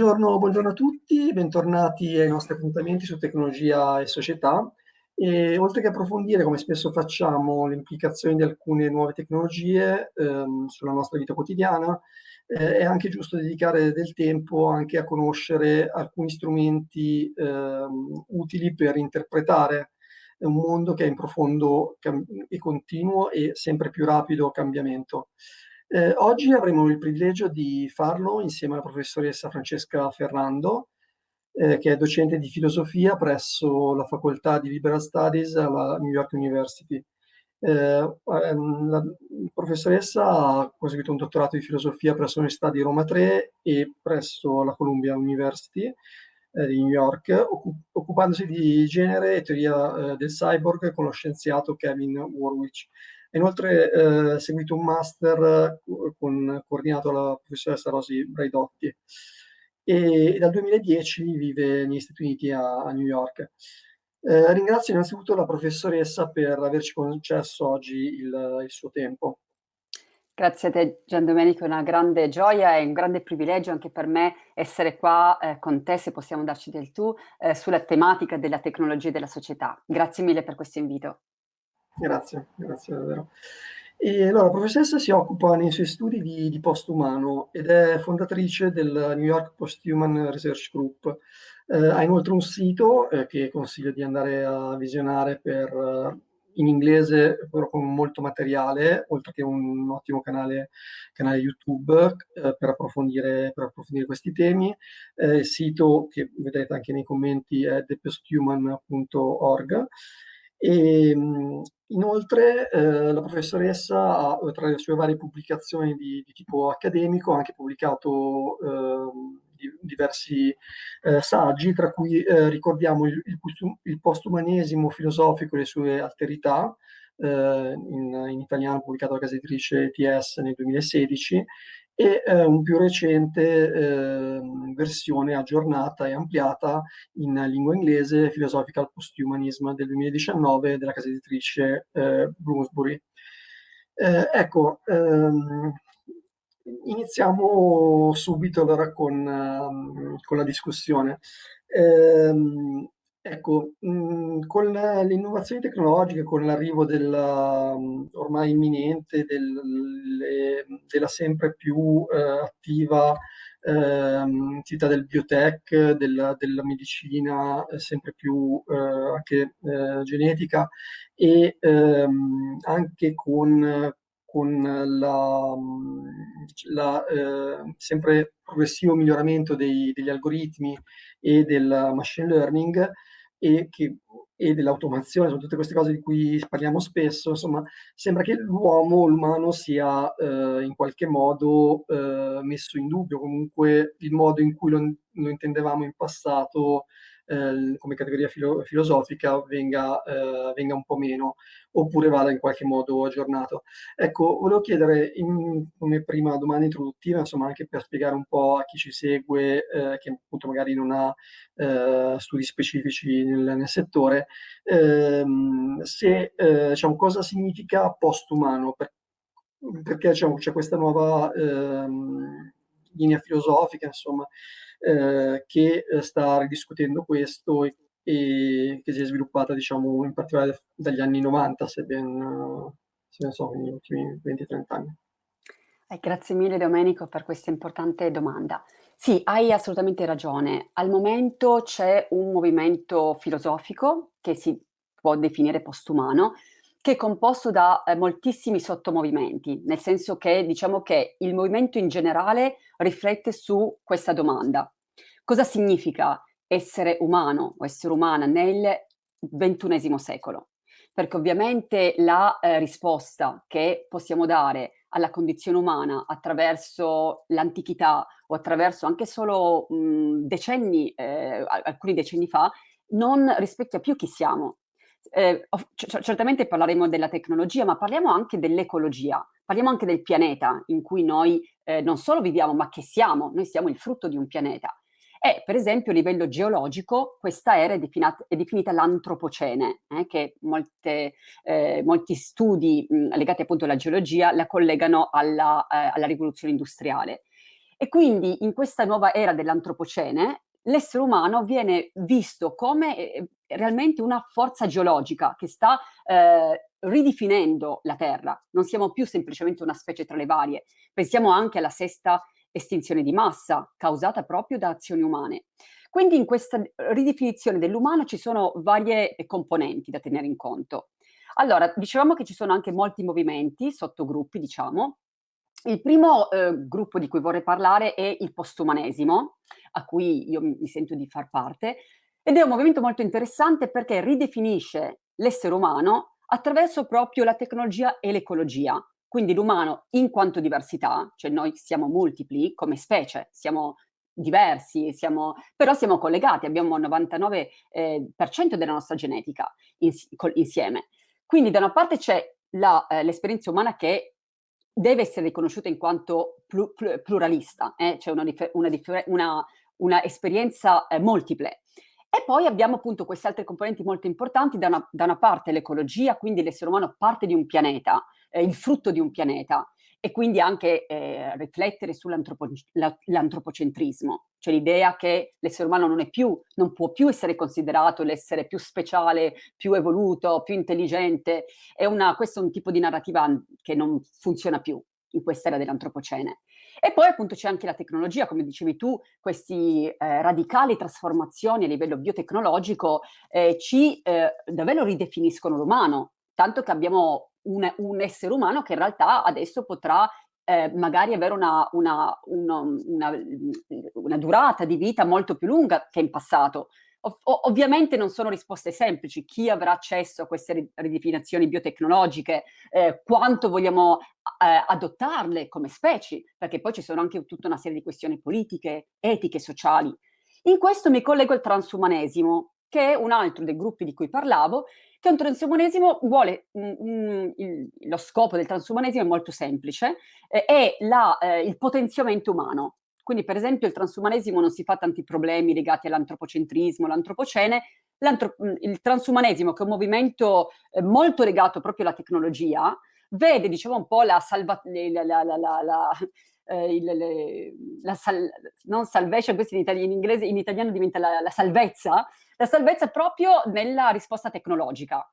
buongiorno, buongiorno, a tutti, bentornati ai nostri appuntamenti su tecnologia e società. E, oltre che approfondire, come spesso facciamo, le implicazioni di alcune nuove tecnologie ehm, sulla nostra vita quotidiana, eh, è anche giusto dedicare del tempo anche a conoscere alcuni strumenti ehm, utili per interpretare un mondo che è in profondo e continuo e sempre più rapido cambiamento. Eh, oggi avremo il privilegio di farlo insieme alla professoressa Francesca Ferrando, eh, che è docente di filosofia presso la facoltà di Liberal Studies alla New York University. Eh, ehm, la professoressa ha conseguito un dottorato di filosofia presso l'Università di Roma 3 e presso la Columbia University eh, di New York, occupandosi di genere e teoria eh, del cyborg con lo scienziato Kevin Warwick. Inoltre eh, seguito un master eh, con, coordinato dalla professoressa Rosy Braidotti e, dal 2010 vive negli Stati Uniti a, a New York. Eh, ringrazio innanzitutto la professoressa per averci concesso oggi il, il suo tempo. Grazie a te Gian Domenico, è una grande gioia e un grande privilegio anche per me essere qua eh, con te, se possiamo darci del tu, eh, sulla tematica della tecnologia e della società. Grazie mille per questo invito. Grazie, grazie davvero. E allora, la professoressa si occupa nei suoi studi di, di postumano ed è fondatrice del New York Posthuman Research Group. Eh, ha inoltre un sito eh, che consiglio di andare a visionare per, uh, in inglese, però con molto materiale, oltre che un ottimo canale, canale YouTube eh, per, approfondire, per, approfondire, questi temi. Eh, il sito che vedrete anche nei commenti è theposthuman.org. E, inoltre eh, la professoressa ha, tra le sue varie pubblicazioni di, di tipo accademico, ha anche pubblicato eh, di, diversi eh, saggi, tra cui eh, ricordiamo il, il, il, postumanesimo filosofico e le sue alterità, eh, in, in, italiano pubblicato dalla casa editrice TS nel 2016, e eh, un più recente eh, versione aggiornata e ampliata in lingua inglese, Philosophical Posthumanism del 2019 della casa editrice eh, Bloomsbury. Eh, ecco, ehm, iniziamo subito allora con, um, con la discussione. Ehm, Ecco, mh, mhmm, con le innovazioni tecnologiche, con l'arrivo della mhmm, ormai imminente del, della sempre più eh, attiva eh, attività del biotech, della, della medicina eh, sempre più eh, anche eh, genetica e ehm, anche con, con la, mhmm, la eh, sempre progressivo miglioramento dei, degli algoritmi e del machine learning, e, che, e dell'automazione, sono tutte queste cose di cui parliamo spesso, insomma, sembra che l'uomo, l'umano sia eh, in qualche modo eh, messo in dubbio, comunque il modo in cui lo, lo intendevamo in passato eh, come categoria filo filosofica venga, eh, venga, un po' meno, oppure vada in qualche modo aggiornato. Ecco, volevo chiedere in, come prima domanda introduttiva, insomma anche per spiegare un po' a chi ci segue, eh, che appunto magari non ha eh, studi specifici nel, nel settore, ehm, se, eh, diciamo, cosa significa postumano, per, perché diciamo, c'è questa nuova ehm, linea filosofica, insomma, eh, che eh, sta ridiscutendo questo e, e, che si è sviluppata diciamo in particolare dagli anni 90 se ben, se ben so, negli ultimi 20-30 anni. Eh, grazie mille Domenico per questa importante domanda. Sì, hai assolutamente ragione. Al momento c'è un movimento filosofico che si può definire postumano, che è composto da eh, moltissimi sottomovimenti, nel senso che diciamo che il movimento in generale riflette su questa domanda. Cosa significa essere umano o essere umana nel ventunesimo secolo? Perché ovviamente la eh, risposta che possiamo dare alla condizione umana attraverso l'antichità o attraverso anche solo mh, decenni, eh, alcuni decenni fa, non rispecchia più chi siamo, eh, certamente parleremo della tecnologia, ma parliamo anche dell'ecologia, parliamo anche del pianeta in cui noi eh, non solo viviamo, ma che siamo, noi siamo il frutto di un pianeta. E per esempio a livello geologico questa era è, definita, è definita l'antropocene, eh, che molte, eh, molti studi mh, legati appunto alla geologia la collegano alla, eh, alla rivoluzione industriale. E quindi in questa nuova era dell'antropocene l'essere umano viene visto come eh, realmente una forza geologica che sta eh, ridefinendo la Terra. Non siamo più semplicemente una specie tra le varie, pensiamo anche alla sesta estinzione di massa causata proprio da azioni umane. Quindi in questa ridefinizione dell'umano ci sono varie componenti da tenere in conto. Allora, dicevamo che ci sono anche molti movimenti, sottogruppi, diciamo. Il primo eh, gruppo di cui vorrei parlare è il postumanesimo, a cui io mi sento di far parte, ed è un movimento molto interessante perché ridefinisce l'essere umano attraverso proprio la tecnologia e l'ecologia. Quindi l'umano in quanto diversità, cioè noi siamo multipli come specie, siamo diversi, siamo, però siamo collegati, abbiamo il 99% eh, della nostra genetica ins insieme. Quindi da una parte c'è eh, l'esperienza umana che deve essere riconosciuta in quanto plu pl pluralista, eh? c'è una, una, una, una, esperienza eh, multiple. E poi abbiamo appunto queste altre componenti molto importanti, da una, da una parte l'ecologia, quindi l'essere umano parte di un pianeta, eh, il frutto di un pianeta, e quindi anche eh, riflettere sull'antropocentrismo, cioè l'idea che l'essere umano non, più, non può più essere considerato l'essere più speciale, più evoluto, più intelligente, è una, questo è un tipo di narrativa che non funziona più in quest'era dell'antropocene. E poi appunto c'è anche la tecnologia, come dicevi tu, queste eh, radicali trasformazioni a livello biotecnologico eh, ci eh, davvero ridefiniscono l'umano, tanto che abbiamo un, un, essere umano che in realtà adesso potrà eh, magari avere una, una, una, una, durata di vita molto più lunga che in passato. Ov ovviamente non sono risposte semplici, chi avrà accesso a queste ridefinizioni biotecnologiche, eh, quanto vogliamo eh, adottarle come specie, perché poi ci sono anche tutta una serie di questioni politiche, etiche, sociali. In questo mi collego al transumanesimo, che è un altro dei gruppi di cui parlavo, che un transumanesimo vuole, mm, mm, il, lo scopo del transumanesimo è molto semplice, eh, è la, eh, il potenziamento umano. Quindi per esempio il transumanesimo non si fa tanti problemi legati all'antropocentrismo, all'antropocene, mm, il transumanesimo che è un movimento eh, molto legato proprio alla tecnologia, vede diciamo un po' la salva... eh, il, le, la sal, non salvation, questo in, itali in, inglese, in italiano diventa la, la, salvezza, la salvezza proprio nella risposta tecnologica.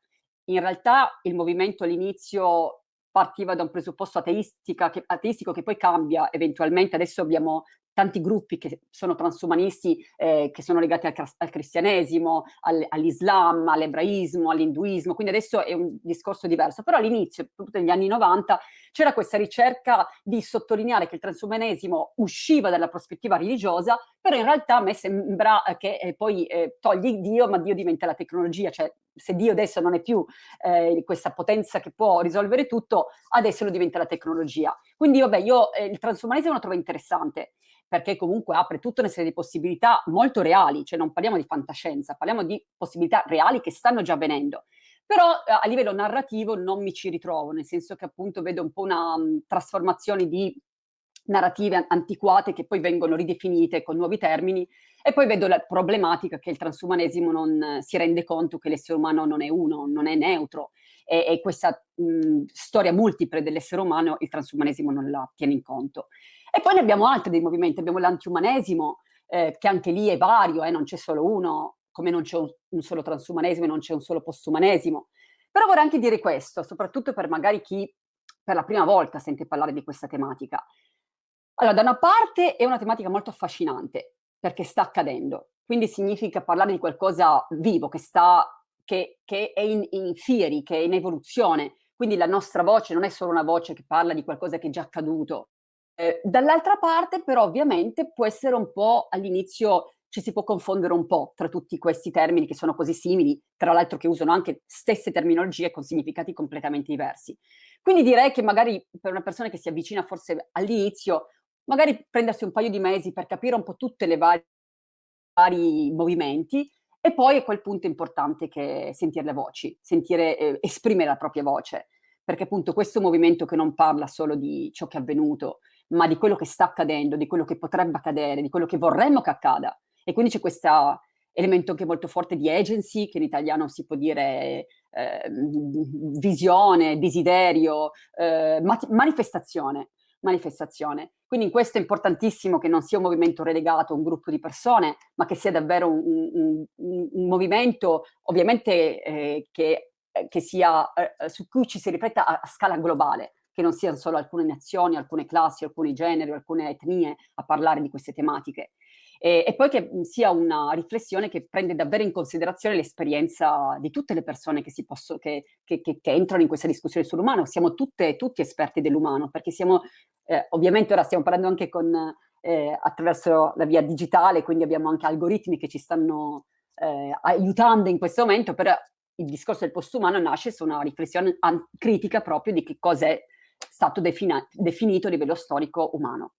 In realtà il movimento all'inizio partiva da un presupposto ateistico che poi cambia eventualmente, adesso abbiamo tanti gruppi che sono transumanisti, eh, che sono legati al, al cristianesimo, al, all'islam, all'ebraismo, all'induismo, quindi adesso è un discorso diverso. Però all'inizio, negli anni 90, c'era questa ricerca di sottolineare che il transumanesimo usciva dalla prospettiva religiosa, però in realtà a me sembra che eh, poi eh, togli Dio, ma Dio diventa la tecnologia, cioè se Dio adesso non è più eh, questa potenza che può risolvere tutto, adesso lo diventa la tecnologia. Quindi vabbè, io eh, il transumanesimo lo trovo interessante, perché comunque apre tutta una serie di possibilità molto reali, cioè non parliamo di fantascienza, parliamo di possibilità reali che stanno già avvenendo. Però eh, a livello narrativo non mi ci ritrovo, nel senso che appunto vedo un po' una um, trasformazione di narrative antiquate che poi vengono ridefinite con nuovi termini e poi vedo la problematica che il transumanesimo non si rende conto che l'essere umano non è uno, non è neutro e, e questa mh, storia multiple dell'essere umano il transumanesimo non la tiene in conto. E poi ne abbiamo altri dei movimenti, abbiamo l'antiumanesimo, eh, che anche lì è vario, eh, non c'è solo uno, come non c'è un, un, solo transumanesimo e non c'è un solo postumanesimo. Però vorrei anche dire questo, soprattutto per magari chi per la prima volta sente parlare di questa tematica. Allora, da una parte è una tematica molto affascinante, perché sta accadendo, quindi significa parlare di qualcosa vivo, che, sta, che, che è in, in theory, che è in evoluzione, quindi la nostra voce non è solo una voce che parla di qualcosa che è già accaduto, eh, dall'altra parte però ovviamente può essere un po' all'inizio ci si può confondere un po' tra tutti questi termini che sono così simili, tra l'altro che usano anche stesse terminologie con significati completamente diversi. Quindi direi che magari per una persona che si avvicina forse all'inizio, magari prendersi un paio di mesi per capire un po' tutte le varie vari movimenti e poi a quel punto è importante che sentire le voci, sentire, eh, esprimere la propria voce, perché appunto questo movimento che non parla solo di ciò che è avvenuto, ma di quello che sta accadendo, di quello che potrebbe accadere, di quello che vorremmo che accada. E quindi c'è questo elemento anche molto forte di agency, che in italiano si può dire eh, visione, desiderio, eh, manifestazione manifestazione. Quindi in questo è importantissimo che non sia un movimento relegato a un gruppo di persone, ma che sia davvero un, un, un, un movimento ovviamente eh, che, eh, che, sia, eh, su cui ci si rifletta a, a scala globale, che non siano solo alcune nazioni, alcune classi, alcuni generi, alcune etnie a parlare di queste tematiche e, e, poi che sia una riflessione che prende davvero in considerazione l'esperienza di tutte le persone che, posso, che, che, che, entrano in questa discussione sull'umano. Siamo tutte, tutti esperti dell'umano, perché siamo, eh, ovviamente ora stiamo parlando anche con, eh, attraverso la via digitale, quindi abbiamo anche algoritmi che ci stanno eh, aiutando in questo momento, però il discorso del postumano nasce su una riflessione critica proprio di che cosa è stato definito a livello storico umano.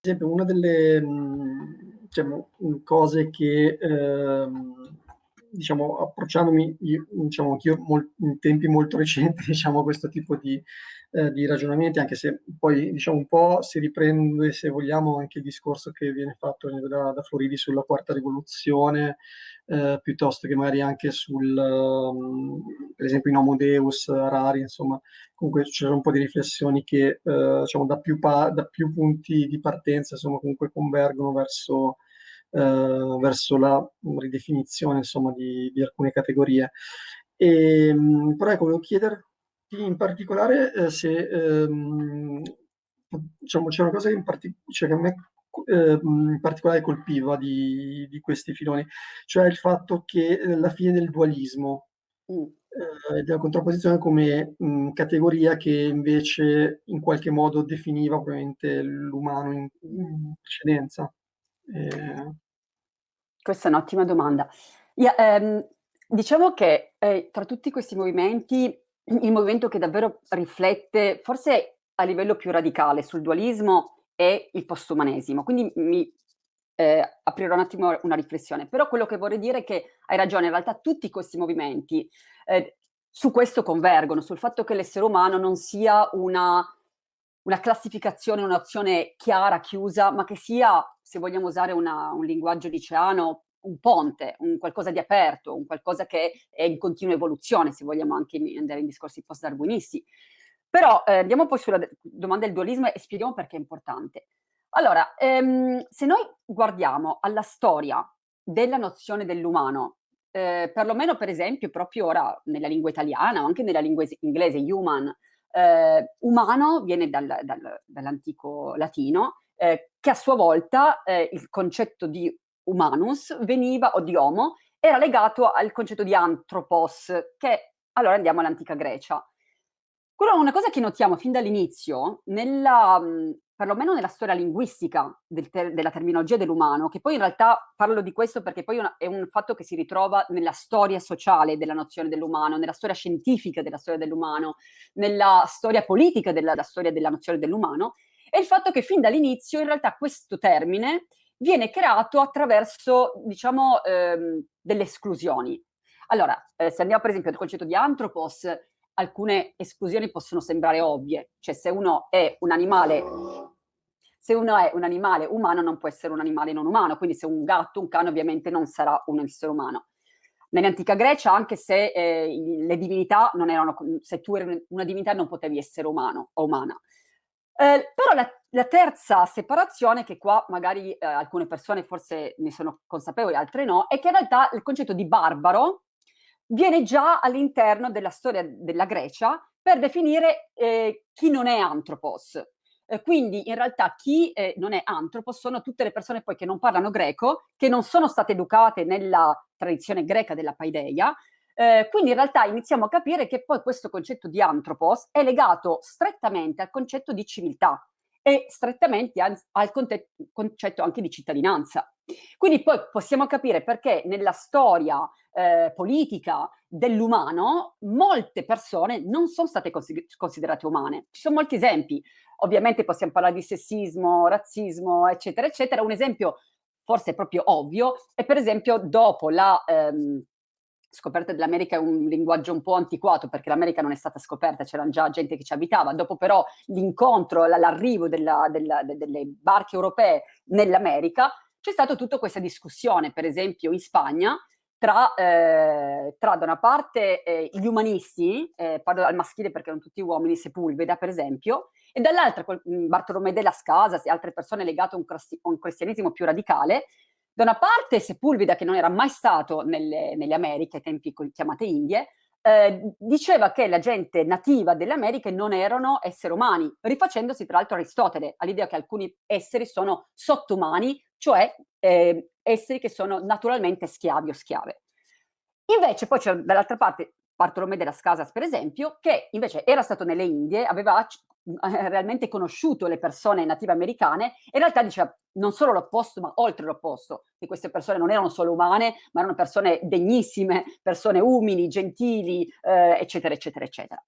esempio, una delle mhmm, diciamo, cose che ehm, diciamo, approcciandomi diciamo, anch'io in tempi molto recenti diciamo, a questo tipo di, eh, di, ragionamenti, anche se poi diciamo, un po' si riprende, se vogliamo, anche il discorso che viene fatto da, da Floridi sulla quarta rivoluzione, eh, piuttosto che magari anche sul, um, per esempio in Homo Deus, Rari, insomma, comunque c'erano un po' di riflessioni che eh, diciamo, da, più da più punti di partenza insomma, comunque convergono verso, eh, verso la ridefinizione insomma, di, di alcune categorie. E, ehm, però ecco, volevo chiederti in particolare eh, se ehm, diciamo, c'è una cosa che, cioè che a me eh, in particolare colpiva di, di, questi filoni, cioè il fatto che eh, la fine del dualismo mm. eh, della contrapposizione come mh, categoria che invece in qualche modo definiva ovviamente l'umano in, in precedenza. Eh... Questa è un'ottima domanda. Yeah, ehm, diciamo che eh, tra tutti questi movimenti, il movimento che davvero riflette, forse a livello più radicale, sul dualismo è il postumanesimo. Quindi mi eh, aprirò un attimo una riflessione. Però quello che vorrei dire è che hai ragione, in realtà tutti questi movimenti eh, su questo convergono, sul fatto che l'essere umano non sia una, una classificazione, un'azione chiara, chiusa, ma che sia, se vogliamo usare una, un linguaggio liceano, un ponte, un qualcosa di aperto, un qualcosa che è in continua evoluzione, se vogliamo anche andare in discorsi post-darwinisti. Però eh, andiamo poi sulla domanda del dualismo e spieghiamo perché è importante. Allora, ehm, se noi guardiamo alla storia della nozione dell'umano, eh, perlomeno per esempio proprio ora nella lingua italiana o anche nella lingua inglese, human, eh, umano viene dal, dal, dall'antico latino, eh, che a sua volta eh, il concetto di humanus veniva, o di homo, era legato al concetto di anthropos, che allora andiamo all'antica Grecia. Quello una cosa che notiamo fin dall'inizio, perlomeno nella storia linguistica del ter della terminologia dell'umano, che poi in realtà parlo di questo perché poi una, è un fatto che si ritrova nella storia sociale della nozione dell'umano, nella storia scientifica della storia dell'umano, nella storia politica della, della storia della nozione dell'umano, è il fatto che fin dall'inizio in realtà questo termine viene creato attraverso, diciamo, ehm, delle esclusioni. Allora, eh, se andiamo per esempio al concetto di anthropos, alcune esclusioni possono sembrare ovvie, cioè se uno è un animale se uno è un animale umano non può essere un animale non umano, quindi se un gatto, un cane ovviamente non sarà un essere umano. Nell'antica Grecia, anche se eh, le divinità non erano, se tu eri una divinità non potevi essere umano o umana. Eh, però la, la, terza separazione, che qua magari eh, alcune persone forse ne sono consapevoli, altre no, è che in realtà il concetto di barbaro viene già all'interno della storia della Grecia per definire eh, chi non è antropos. Eh, quindi in realtà chi eh, non è antropos sono tutte le persone poi che non parlano greco, che non sono state educate nella tradizione greca della paideia, eh, quindi in realtà iniziamo a capire che poi questo concetto di antropos è legato strettamente al concetto di civiltà e strettamente al, concetto anche di cittadinanza. Quindi poi possiamo capire perché nella storia eh, politica dell'umano molte persone non sono state considerate umane. Ci sono molti esempi. Ovviamente possiamo parlare di sessismo, razzismo, eccetera, eccetera. Un esempio forse proprio ovvio è per esempio dopo la... Ehm, scoperta dell'America è un linguaggio un po' antiquato perché l'America non è stata scoperta, c'era già gente che ci abitava, dopo però l'incontro, l'arrivo della, della, delle barche europee nell'America, c'è stata tutta questa discussione, per esempio in Spagna, tra, eh, tra da una parte eh, gli umanisti, eh, parlo al maschile perché erano tutti uomini, Sepulveda per esempio, e dall'altra mm, Bartolomé de las Casas e altre persone legate a un cristianesimo più radicale, da una parte Sepulveda, che non era mai stato nelle, nelle Americhe, ai tempi chiamate Indie, eh, diceva che la gente nativa delle Americhe non erano esseri umani, rifacendosi tra l'altro Aristotele, all'idea che alcuni esseri sono sottumani, cioè eh, esseri che sono naturalmente schiavi o schiave. Invece poi c'è dall'altra parte Bartolomé de las Casas, per esempio, che invece era stato nelle Indie, aveva eh, realmente conosciuto le persone native americane, in realtà diceva non solo l'opposto, ma oltre l'opposto, che queste persone non erano solo umane, ma erano persone degnissime, persone umili, gentili, eh, eccetera, eccetera, eccetera.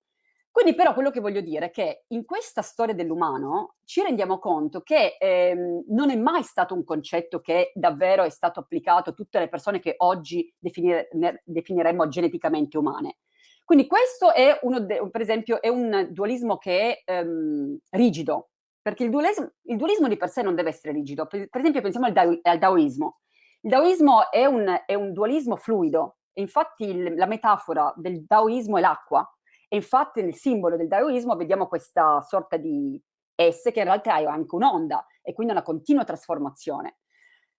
Quindi però quello che voglio dire è che in questa storia dell'umano ci rendiamo conto che ehm, non è mai stato un concetto che davvero è stato applicato a tutte le persone che oggi definire, definiremmo geneticamente umane. Quindi questo è uno, per esempio, è un dualismo che è ehm, rigido, perché il dualismo, il dualismo, di per sé non deve essere rigido. Per, per esempio pensiamo al, da, al, daoismo. Il daoismo è un, è un dualismo fluido, infatti il, la metafora del daoismo è l'acqua, e infatti nel simbolo del daoismo vediamo questa sorta di S che in realtà è anche un'onda e quindi una continua trasformazione.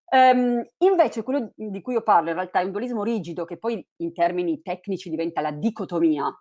Um, invece quello di cui io parlo in realtà è un dualismo rigido che poi in termini tecnici diventa la dicotomia.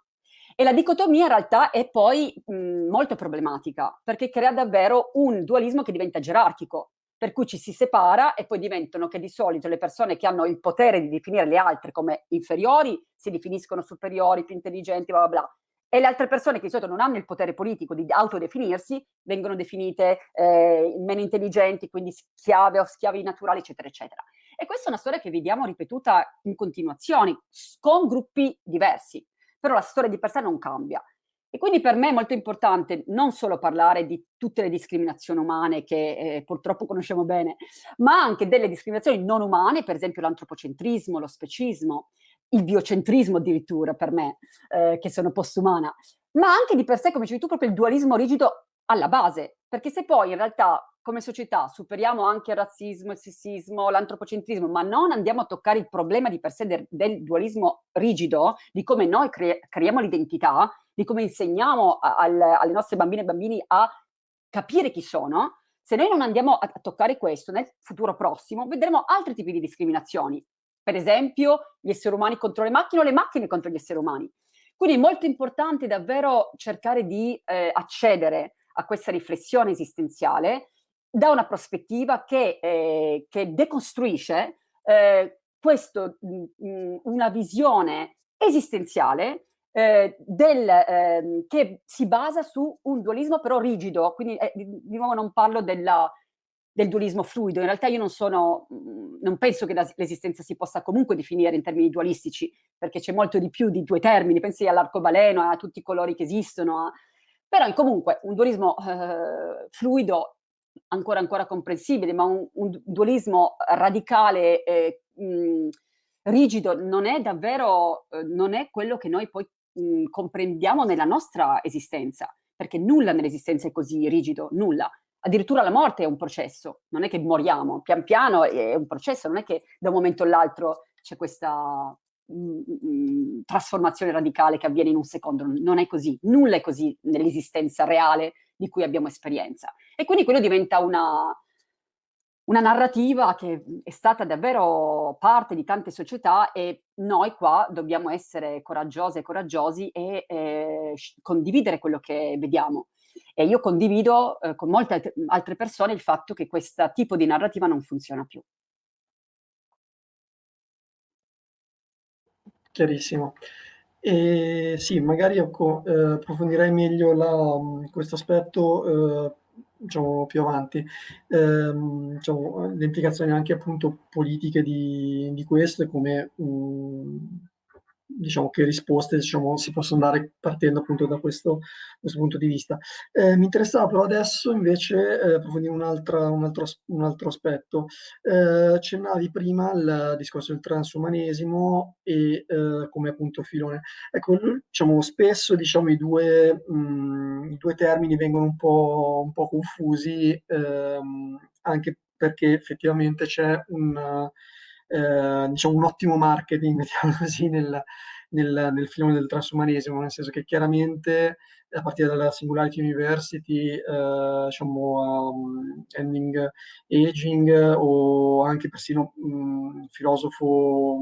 E la dicotomia in realtà è poi mh, molto problematica perché crea davvero un dualismo che diventa gerarchico, per cui ci si separa e poi diventano che di solito le persone che hanno il potere di definire le altre come inferiori si definiscono superiori, più intelligenti, bla bla bla, e le altre persone che di solito non hanno il potere politico di autodefinirsi vengono definite eh, meno intelligenti, quindi schiave o schiavi naturali, eccetera, eccetera. E questa è una storia che vediamo ripetuta in continuazione, con gruppi diversi, però la storia di per sé non cambia. E quindi per me è molto importante non solo parlare di tutte le discriminazioni umane che eh, purtroppo conosciamo bene, ma anche delle discriminazioni non umane, per esempio l'antropocentrismo, lo specismo, il biocentrismo addirittura per me, eh, che sono postumana, ma anche di per sé, come dicevi tu, proprio il dualismo rigido alla base, perché se poi in realtà come società superiamo anche il razzismo, il sessismo, l'antropocentrismo, ma non andiamo a toccare il problema di per sé del, del dualismo rigido, di come noi cre creiamo l'identità, di come insegniamo al, alle nostre bambine e bambini a capire chi sono, se noi non andiamo a toccare questo nel futuro prossimo, vedremo altri tipi di discriminazioni, per esempio gli esseri umani contro le macchine o le macchine contro gli esseri umani. Quindi è molto importante davvero cercare di eh, accedere a questa riflessione esistenziale da una prospettiva che, eh, che decostruisce eh, questo, mh, mm, una visione esistenziale eh, del, eh, che si basa su un dualismo però rigido, quindi eh, di nuovo non parlo della, del dualismo fluido. In realtà io non sono, non penso che l'esistenza si possa comunque definire in termini dualistici, perché c'è molto di più di due termini, pensi all'arcobaleno, a tutti i colori che esistono, a... però comunque un dualismo eh, fluido ancora ancora comprensibile, ma un, un dualismo radicale e mm, rigido non è davvero, eh, non è quello che noi poi mh, mm, comprendiamo nella nostra esistenza, perché nulla nell'esistenza è così rigido, nulla addirittura la morte è un processo, non è che moriamo, pian piano è un processo, non è che da un momento all'altro c'è questa mm, mm, trasformazione radicale che avviene in un secondo, non è così, nulla è così nell'esistenza reale di cui abbiamo esperienza. E quindi quello diventa una, una narrativa che è stata davvero parte di tante società e noi qua dobbiamo essere coraggiose e coraggiosi e eh, condividere quello che vediamo. E io condivido eh, con molte altre persone il fatto che questo tipo di narrativa non funziona più. Chiarissimo. E sì, magari ecco, eh, approfondirei meglio questo aspetto eh, diciamo, più avanti. Ehm, diciamo, le implicazioni anche appunto politiche di, di questo e come um, diciamo che risposte diciamo, si possono dare partendo appunto da questo, questo punto di vista. Eh, mi interessava però adesso invece eh, approfondire un, un, altro, un altro aspetto. Eh, accennavi prima il discorso del transumanesimo e eh, come appunto filone. Ecco, diciamo, spesso diciamo, i, due, mh, mm, i due termini vengono un po', un po confusi ehm, anche perché effettivamente c'è un eh, diciamo un ottimo marketing, mettiamo così, nel, nel, nel filone del transumanesimo, nel senso che chiaramente a partire dalla Singularity University, eh, diciamo, um, Ending Aging o anche persino un um, filosofo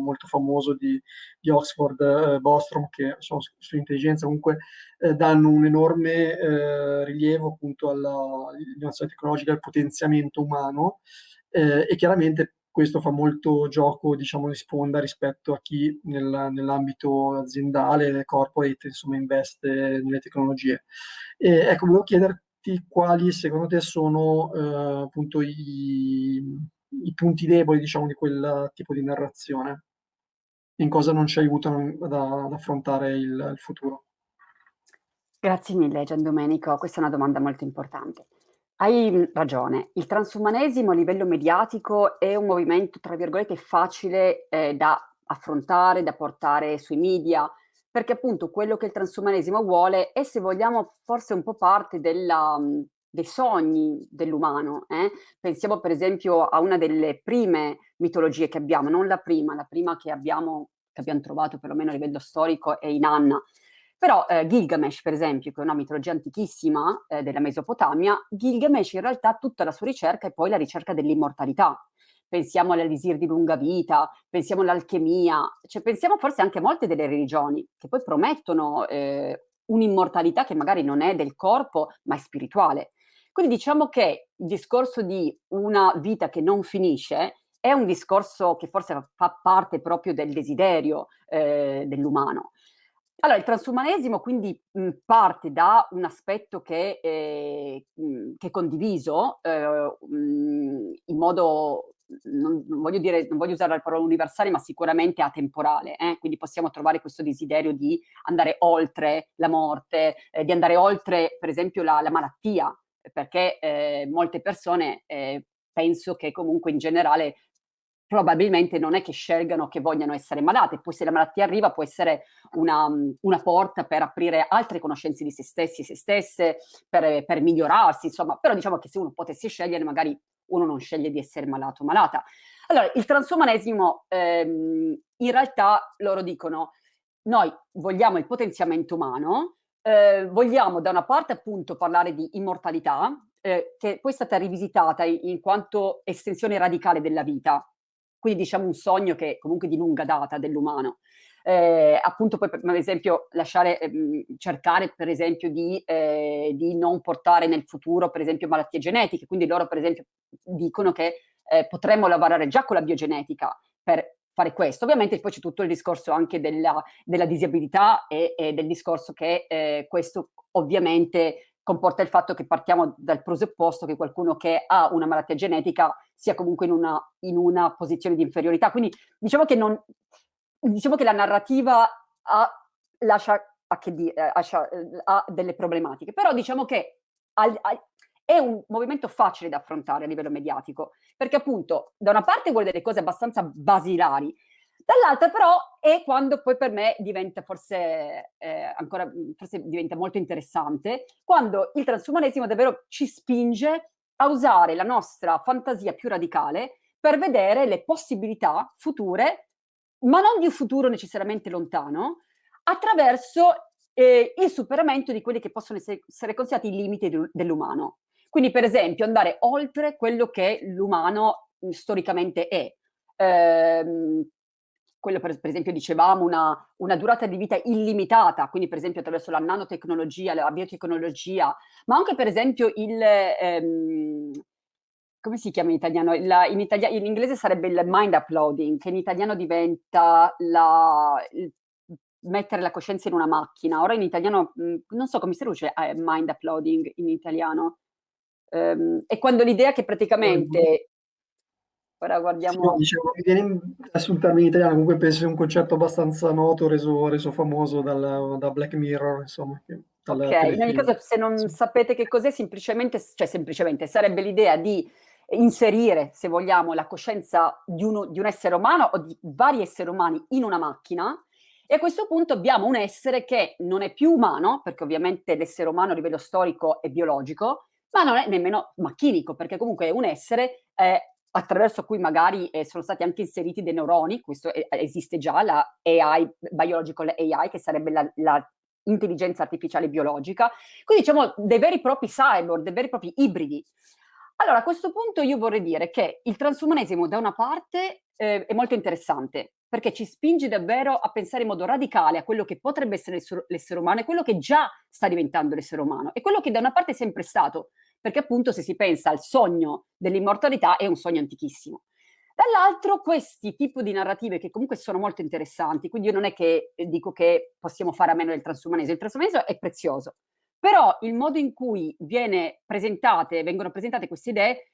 molto famoso di, di Oxford, eh, Bostrom, che diciamo, sull'intelligenza comunque eh, danno un enorme eh, rilievo appunto all'innovazione tecnologica, al potenziamento umano eh, e chiaramente questo fa molto gioco, diciamo, di sponda rispetto a chi nel, nell'ambito aziendale, corporate, insomma, investe nelle tecnologie. E, ecco, volevo chiederti quali secondo te sono eh, appunto i, i, punti deboli, diciamo, di quel tipo di narrazione, in cosa non ci aiutano ad, ad affrontare il, il futuro. Grazie mille Gian Domenico, questa è una domanda molto importante. Hai ragione, il transumanesimo a livello mediatico è un movimento, tra virgolette, facile eh, da affrontare, da portare sui media, perché appunto quello che il transumanesimo vuole è, se vogliamo, forse un po' parte della, mm, dei sogni dell'umano. Eh? Pensiamo per esempio a una delle prime mitologie che abbiamo, non la prima, la prima che abbiamo, che abbiamo trovato perlomeno a livello storico è Inanna, però eh, Gilgamesh, per esempio, che è una mitologia antichissima eh, della Mesopotamia, Gilgamesh in realtà tutta la sua ricerca è poi la ricerca dell'immortalità. Pensiamo all'elisir di lunga vita, pensiamo all'alchimia, cioè pensiamo forse anche a molte delle religioni che poi promettono eh, un'immortalità che magari non è del corpo, ma è spirituale. Quindi diciamo che il discorso di una vita che non finisce è un discorso che forse fa parte proprio del desiderio eh, dell'umano. Allora, il transumanesimo quindi mh, parte da un aspetto che, eh, mh, che è condiviso eh, mh, in modo, non, non, voglio dire, non voglio usare la parola universale, ma sicuramente atemporale. Eh? Quindi possiamo trovare questo desiderio di andare oltre la morte, eh, di andare oltre, per esempio, la, la malattia, perché eh, molte persone eh, penso che comunque in generale probabilmente non è che scelgano che vogliano essere malate, poi se la malattia arriva può essere una, una porta per aprire altre conoscenze di se stessi e se stesse, per, per, migliorarsi, insomma, però diciamo che se uno potesse scegliere magari uno non sceglie di essere malato o malata. Allora, il transumanesimo, ehm, in realtà loro dicono, noi vogliamo il potenziamento umano, eh, vogliamo da una parte appunto parlare di immortalità, eh, che poi è stata rivisitata in, in quanto estensione radicale della vita, quindi diciamo un sogno che comunque di lunga data dell'umano. Eh, appunto poi per, per, esempio lasciare, ehm, cercare per esempio di, eh, di, non portare nel futuro per esempio malattie genetiche, quindi loro per esempio dicono che eh, potremmo lavorare già con la biogenetica per fare questo. Ovviamente poi c'è tutto il discorso anche della, della disabilità e, e, del discorso che eh, questo ovviamente comporta il fatto che partiamo dal presupposto che qualcuno che ha una malattia genetica sia comunque in una, in una posizione di inferiorità. Quindi diciamo che, non, diciamo che la narrativa ha, lascia, ha, di, eh, lascia, eh, ha, delle problematiche, però diciamo che al, al, è un movimento facile da affrontare a livello mediatico, perché appunto da una parte vuole delle cose abbastanza basilari, Dall'altra però è quando poi per me diventa forse eh, ancora, forse diventa molto interessante, quando il transumanesimo davvero ci spinge a usare la nostra fantasia più radicale per vedere le possibilità future, ma non di un futuro necessariamente lontano, attraverso eh, il superamento di quelli che possono essere, considerati i limiti dell'umano. Quindi per esempio andare oltre quello che l'umano storicamente è. Eh, quello per, per esempio dicevamo, una, una, durata di vita illimitata, quindi per esempio attraverso la nanotecnologia, la biotecnologia, ma anche per esempio il... Ehm, come si chiama in italiano? La, in, italia, in, inglese sarebbe il mind uploading, che in italiano diventa la, il, mettere la coscienza in una macchina. Ora in italiano, mh, non so come si traduce eh, mind uploading in italiano. Um, è quando l'idea che praticamente Ora Sì, guardiamo dicevo, mi viene adesso un termine italiano, comunque penso sia un concetto abbastanza noto, reso, reso famoso dal, da Black Mirror, insomma, che- Okay, in ogni caso se non Sì. sapete che cos'è semplicemente cioè semplicemente sarebbe l'idea di inserire, se vogliamo, la coscienza di uno di un essere umano o di vari esseri umani in una macchina e a questo punto abbiamo un essere che non è più umano, perché ovviamente l'essere umano a livello storico è biologico, ma non è nemmeno macchinico, perché comunque è un essere, ehm, attraverso cui magari, ehm, sono stati anche inseriti dei neuroni, questo e esiste già la AI, biological AI, che sarebbe la la intelligenza artificiale biologica, quindi diciamo dei veri e propri cyborg, dei veri e propri ibridi. Allora, a questo punto io vorrei dire che il transumanesimo da una parte eh, è molto interessante, perché ci spinge davvero a pensare in modo radicale a quello che potrebbe essere l'essere umano e quello che già sta diventando l'essere umano e quello che da una parte è sempre stato, perché appunto se si pensa al sogno dell'immortalità è un sogno antichissimo. Dall'altro questi tipi di narrative che comunque sono molto interessanti, quindi io non è che eh, dico che possiamo fare a meno del transumanesimo, il transumanesimo è prezioso, però il modo in cui presentate, vengono presentate queste idee,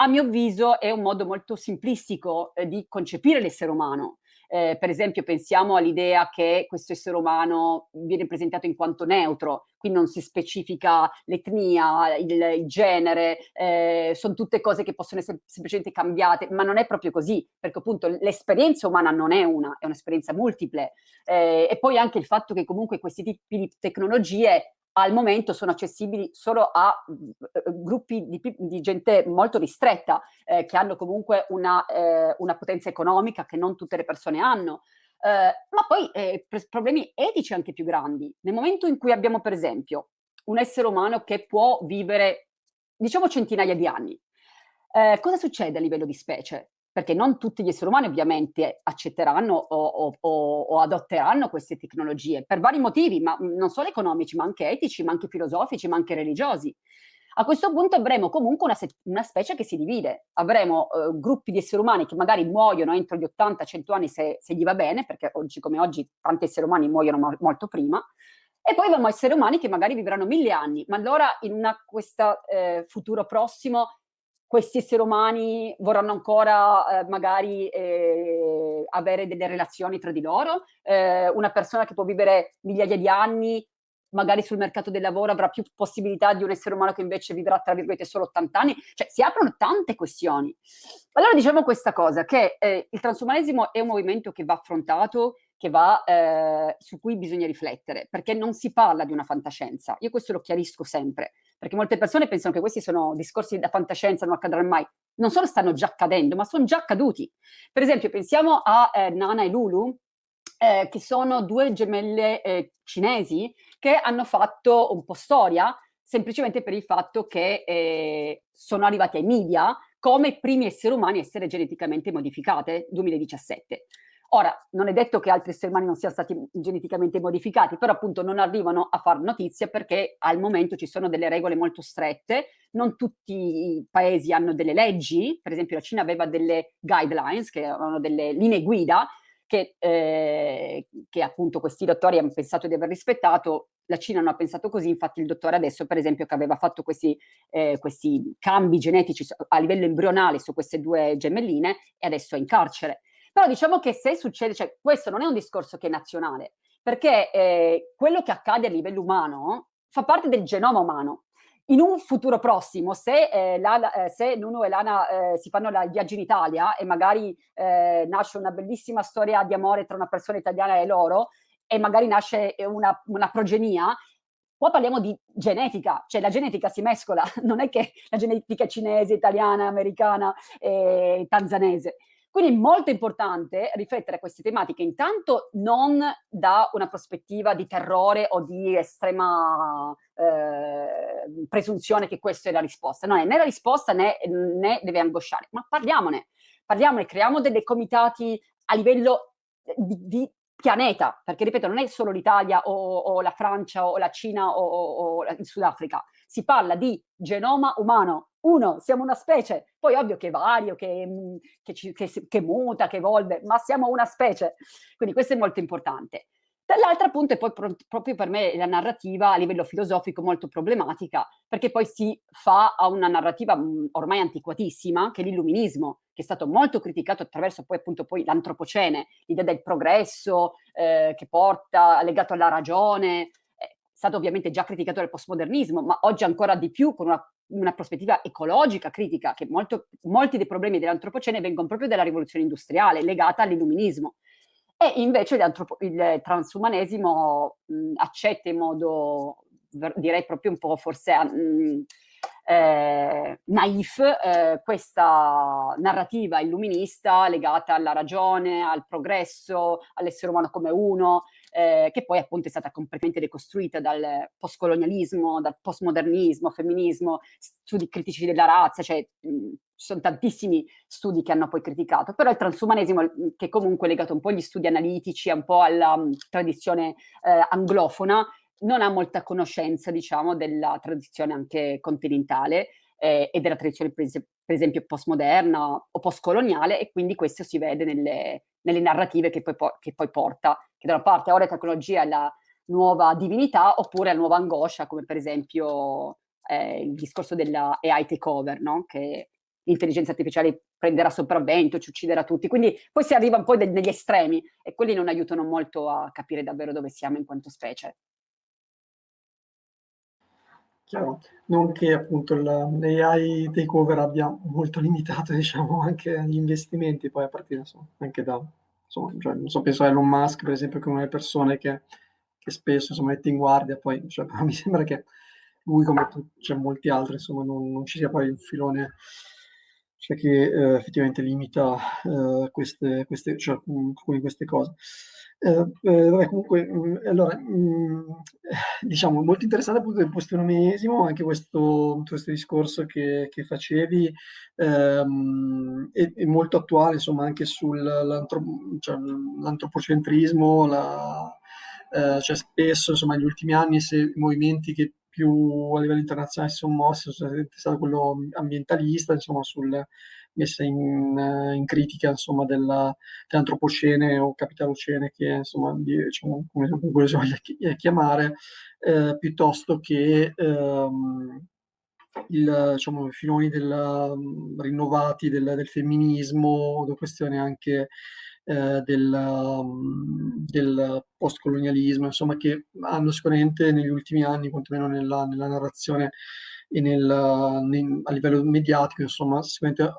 a mio avviso è un modo molto simplistico eh, di concepire l'essere umano. Eh, per esempio pensiamo all'idea che questo essere umano viene presentato in quanto neutro, quindi non si specifica l'etnia, il, il genere, eh, sono tutte cose che possono essere semplicemente cambiate, ma non è proprio così, perché appunto l'esperienza umana non è una, è un'esperienza multiple. Eh, e poi anche il fatto che comunque questi tipi di tecnologie al momento sono accessibili solo a eh, gruppi di, di, gente molto ristretta, eh, che hanno comunque una, eh, una, potenza economica che non tutte le persone hanno. Eh, ma poi eh, problemi etici anche più grandi. Nel momento in cui abbiamo, per esempio, un essere umano che può vivere, diciamo, centinaia di anni, eh, cosa succede a livello di specie? Perché non tutti gli esseri umani ovviamente accetteranno o, o, o, adotteranno queste tecnologie per vari motivi, ma non solo economici, ma anche etici, ma anche filosofici, ma anche religiosi. A questo punto avremo comunque una, una specie che si divide, avremo eh, gruppi di esseri umani che magari muoiono entro gli 80-100 anni se, se, gli va bene, perché oggi come oggi tanti esseri umani muoiono mo molto prima, e poi avremo esseri umani che magari vivranno mille anni, ma allora in questo eh, futuro prossimo questi esseri umani vorranno ancora eh, magari eh, avere delle relazioni tra di loro, eh, una persona che può vivere migliaia di anni, magari sul mercato del lavoro avrà più possibilità di un essere umano che invece vivrà tra virgolette solo 80 anni, cioè si aprono tante questioni. Allora diciamo questa cosa, che eh, il transumanesimo è un movimento che va affrontato, che va, eh, su cui bisogna riflettere, perché non si parla di una fantascienza, io questo lo chiarisco sempre, perché molte persone pensano che questi sono discorsi da fantascienza, non accadranno mai. Non solo stanno già accadendo, ma sono già accaduti. Per esempio, pensiamo a eh, Nana e Lulu, eh, che sono due gemelle eh, cinesi che hanno fatto un po' storia semplicemente per il fatto che eh, sono arrivati ai media come primi esseri umani a essere geneticamente modificate, 2017. Ora, non è detto che altri esseri umani non siano stati geneticamente modificati, però appunto non arrivano a far notizia perché al momento ci sono delle regole molto strette, non tutti i paesi hanno delle leggi, per esempio la Cina aveva delle guidelines, che erano delle linee guida, che, eh, che appunto questi dottori hanno pensato di aver rispettato, la Cina non ha pensato così, infatti il dottore adesso per esempio che aveva fatto questi, eh, questi cambi genetici a livello embrionale su queste due gemelline e adesso è in carcere. Però diciamo che se succede, cioè questo non è un discorso che è nazionale, perché eh, quello che accade a livello umano fa parte del genoma umano. In un futuro prossimo, se, eh, Lana, eh, se Nuno e Lana eh, si fanno il viaggio in Italia e magari eh, nasce una bellissima storia di amore tra una persona italiana e loro, e magari nasce una, una progenia, Qua parliamo di genetica, cioè la genetica si mescola, non è che la genetica cinese, italiana, americana, e tanzanese. Quindi è molto importante riflettere a queste tematiche, intanto non da una prospettiva di terrore o di estrema eh, presunzione che questa è la risposta. Non è né la risposta né, né deve angosciare, ma parliamone. Parliamone, creiamo dei comitati a livello di, di pianeta, perché ripeto, non è solo l'Italia o, o, la Francia o la Cina o, o il Sudafrica, si parla di genoma umano, uno, siamo una specie, poi ovvio che vario, che, mm, che, che, che muta, che evolve, ma siamo una specie. Quindi questo è molto importante. Dall'altra appunto è poi pro proprio per me la narrativa a livello filosofico molto problematica, perché poi si fa a una narrativa, mhmm, ormai antiquatissima, che è l'illuminismo, che è stato molto criticato attraverso poi appunto poi l'antropocene, l'idea del progresso, ehm, che porta legato alla ragione, è stato ovviamente già criticato dal postmodernismo, ma oggi ancora di più con una una prospettiva ecologica critica, che molto molti dei problemi dell'antropocene vengono proprio dalla rivoluzione industriale, legata all'illuminismo. E invece il transumanesimo mh, accetta in modo, direi proprio un po' forse mh, eh, naif eh, questa narrativa illuminista legata alla ragione, al progresso, all'essere umano come uno, eh, che poi appunto è stata completamente decostruita dal postcolonialismo, dal postmodernismo, femminismo, studi critici della razza, cioè mh, ci sono tantissimi studi che hanno poi criticato, però il transumanesimo, che comunque è legato un po' agli studi analitici, un po' alla um, tradizione eh, anglofona, non ha molta conoscenza, diciamo, della tradizione anche continentale eh, e della tradizione, per, es per esempio, postmoderna o postcoloniale, e quindi questo si vede nelle, nelle narrative che poi, che poi, porta, che da una parte ora la tecnologia è la nuova divinità, oppure la nuova angoscia, come per esempio eh, il discorso della AI takeover, no? che l'intelligenza artificiale prenderà sopravvento, ci ucciderà tutti. Quindi poi si arriva un po' negli estremi e quelli non aiutano molto a capire davvero dove siamo in quanto specie. Chiaro, non che appunto l'AI takeover abbia molto limitato, diciamo, anche gli investimenti poi a partire insomma, anche da, insomma, cioè, so, penso a Elon Musk per esempio, che è una delle persone che, che spesso insomma, mette in guardia, poi cioè, mi sembra che lui come cioè, molti altri, insomma, non, non ci sia poi un filone cioè che eh, effettivamente limita eh, queste, queste, cioè, alcune queste cose. Eh, eh, vabbè, comunque, mh, mm, allora, mh, mm, diciamo, molto interessante appunto del postmodernismo, anche questo, questo discorso che, che facevi, ehm, è, è, molto attuale, insomma, anche sull'antropocentrismo, cioè, la, eh, cioè spesso, insomma, negli ultimi anni, se movimenti che più a livello internazionale si sono mossi, è stato quello ambientalista, insomma, sul messa in, in critica insomma, della, dell'antropocene o capitalocene, che insomma, diciamo, come si voglia chiamare, eh, piuttosto che ehm, il, diciamo, filoni del, rinnovati del, del femminismo, questioni anche eh, del, del postcolonialismo, insomma, che hanno sicuramente negli ultimi anni, quantomeno nella, nella narrazione e nel, nel, a livello mediatico, insomma, sicuramente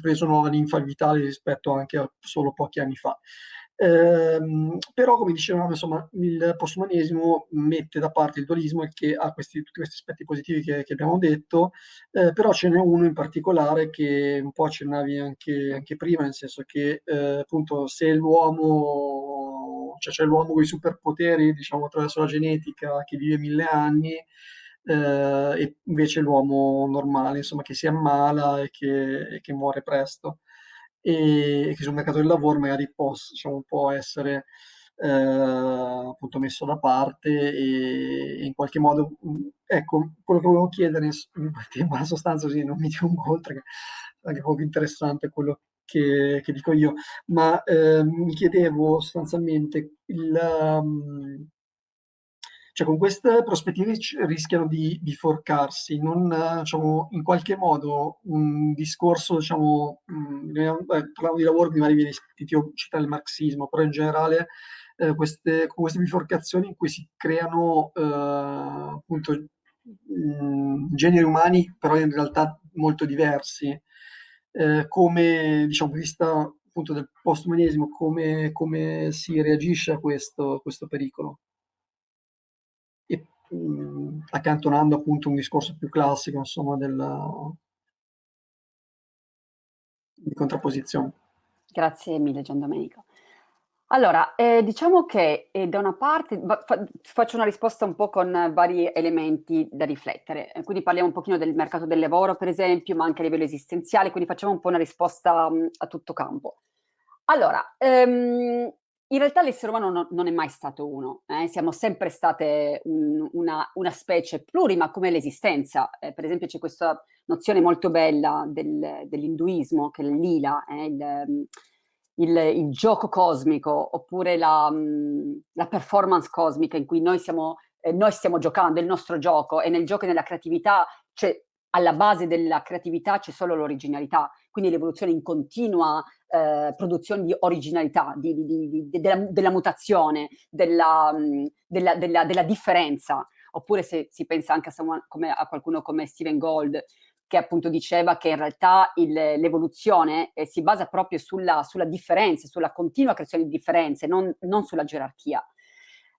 preso nuova linfa vitale rispetto anche a solo pochi anni fa. Ehm, però, come dicevamo, insomma, il postumanesimo mette da parte il dualismo che ha questi, tutti questi aspetti positivi che, che abbiamo detto, eh, però ce n'è uno in particolare che un po' accennavi anche, anche prima, nel senso che eh, appunto se l'uomo, cioè c'è l'uomo con i superpoteri, diciamo, attraverso la genetica, che vive mille anni, eh, e invece l'uomo normale, insomma, che si ammala e che, e che muore presto e, che sul mercato del lavoro magari può, diciamo, può essere eh, appunto messo da parte e, e, in qualche modo, ecco, quello che volevo chiedere in sostanza, sì, non mi dilungo oltre, che è anche poco interessante quello che, che dico io, ma eh, mi chiedevo sostanzialmente il... Um, cioè con queste prospettive rischiano di biforcarsi, non, diciamo, in qualche modo un discorso, diciamo, mh, eh, parlavo di lavoro, prima di citare il marxismo, però in generale eh, queste, con queste biforcazioni in cui si creano eh, appunto mh, generi umani, però in realtà molto diversi, eh, come diciamo, vista appunto del postumanesimo, come, come si reagisce a questo, questo pericolo mh, accantonando appunto un discorso più classico, insomma, della, di contrapposizione. Grazie mille Gian Domenico. Allora, eh, diciamo che eh, da una parte fa, faccio una risposta un po' con vari elementi da riflettere, eh, quindi parliamo un pochino del mercato del lavoro per esempio, ma anche a livello esistenziale, quindi facciamo un po' una risposta mh, a tutto campo. Allora, ehm, in realtà l'essere umano no, non è mai stato uno, eh? siamo sempre state un, una, una, specie plurima come l'esistenza. Eh, per esempio c'è questa nozione molto bella del, dell'induismo, che è il lila, eh? il, il, il gioco cosmico oppure la, la, performance cosmica in cui noi, siamo, eh, noi stiamo giocando, il nostro gioco e nel gioco e nella creatività c'è alla base della creatività c'è solo l'originalità, quindi l'evoluzione in continua eh, produzione di originalità, di, di, di, della, della, mutazione, della, mm, della, della, differenza. Oppure se si pensa anche a, someone, come, a qualcuno come Steven Gold, che appunto diceva che in realtà l'evoluzione eh, si basa proprio sulla, sulla, differenza, sulla continua creazione di differenze, non, non sulla gerarchia.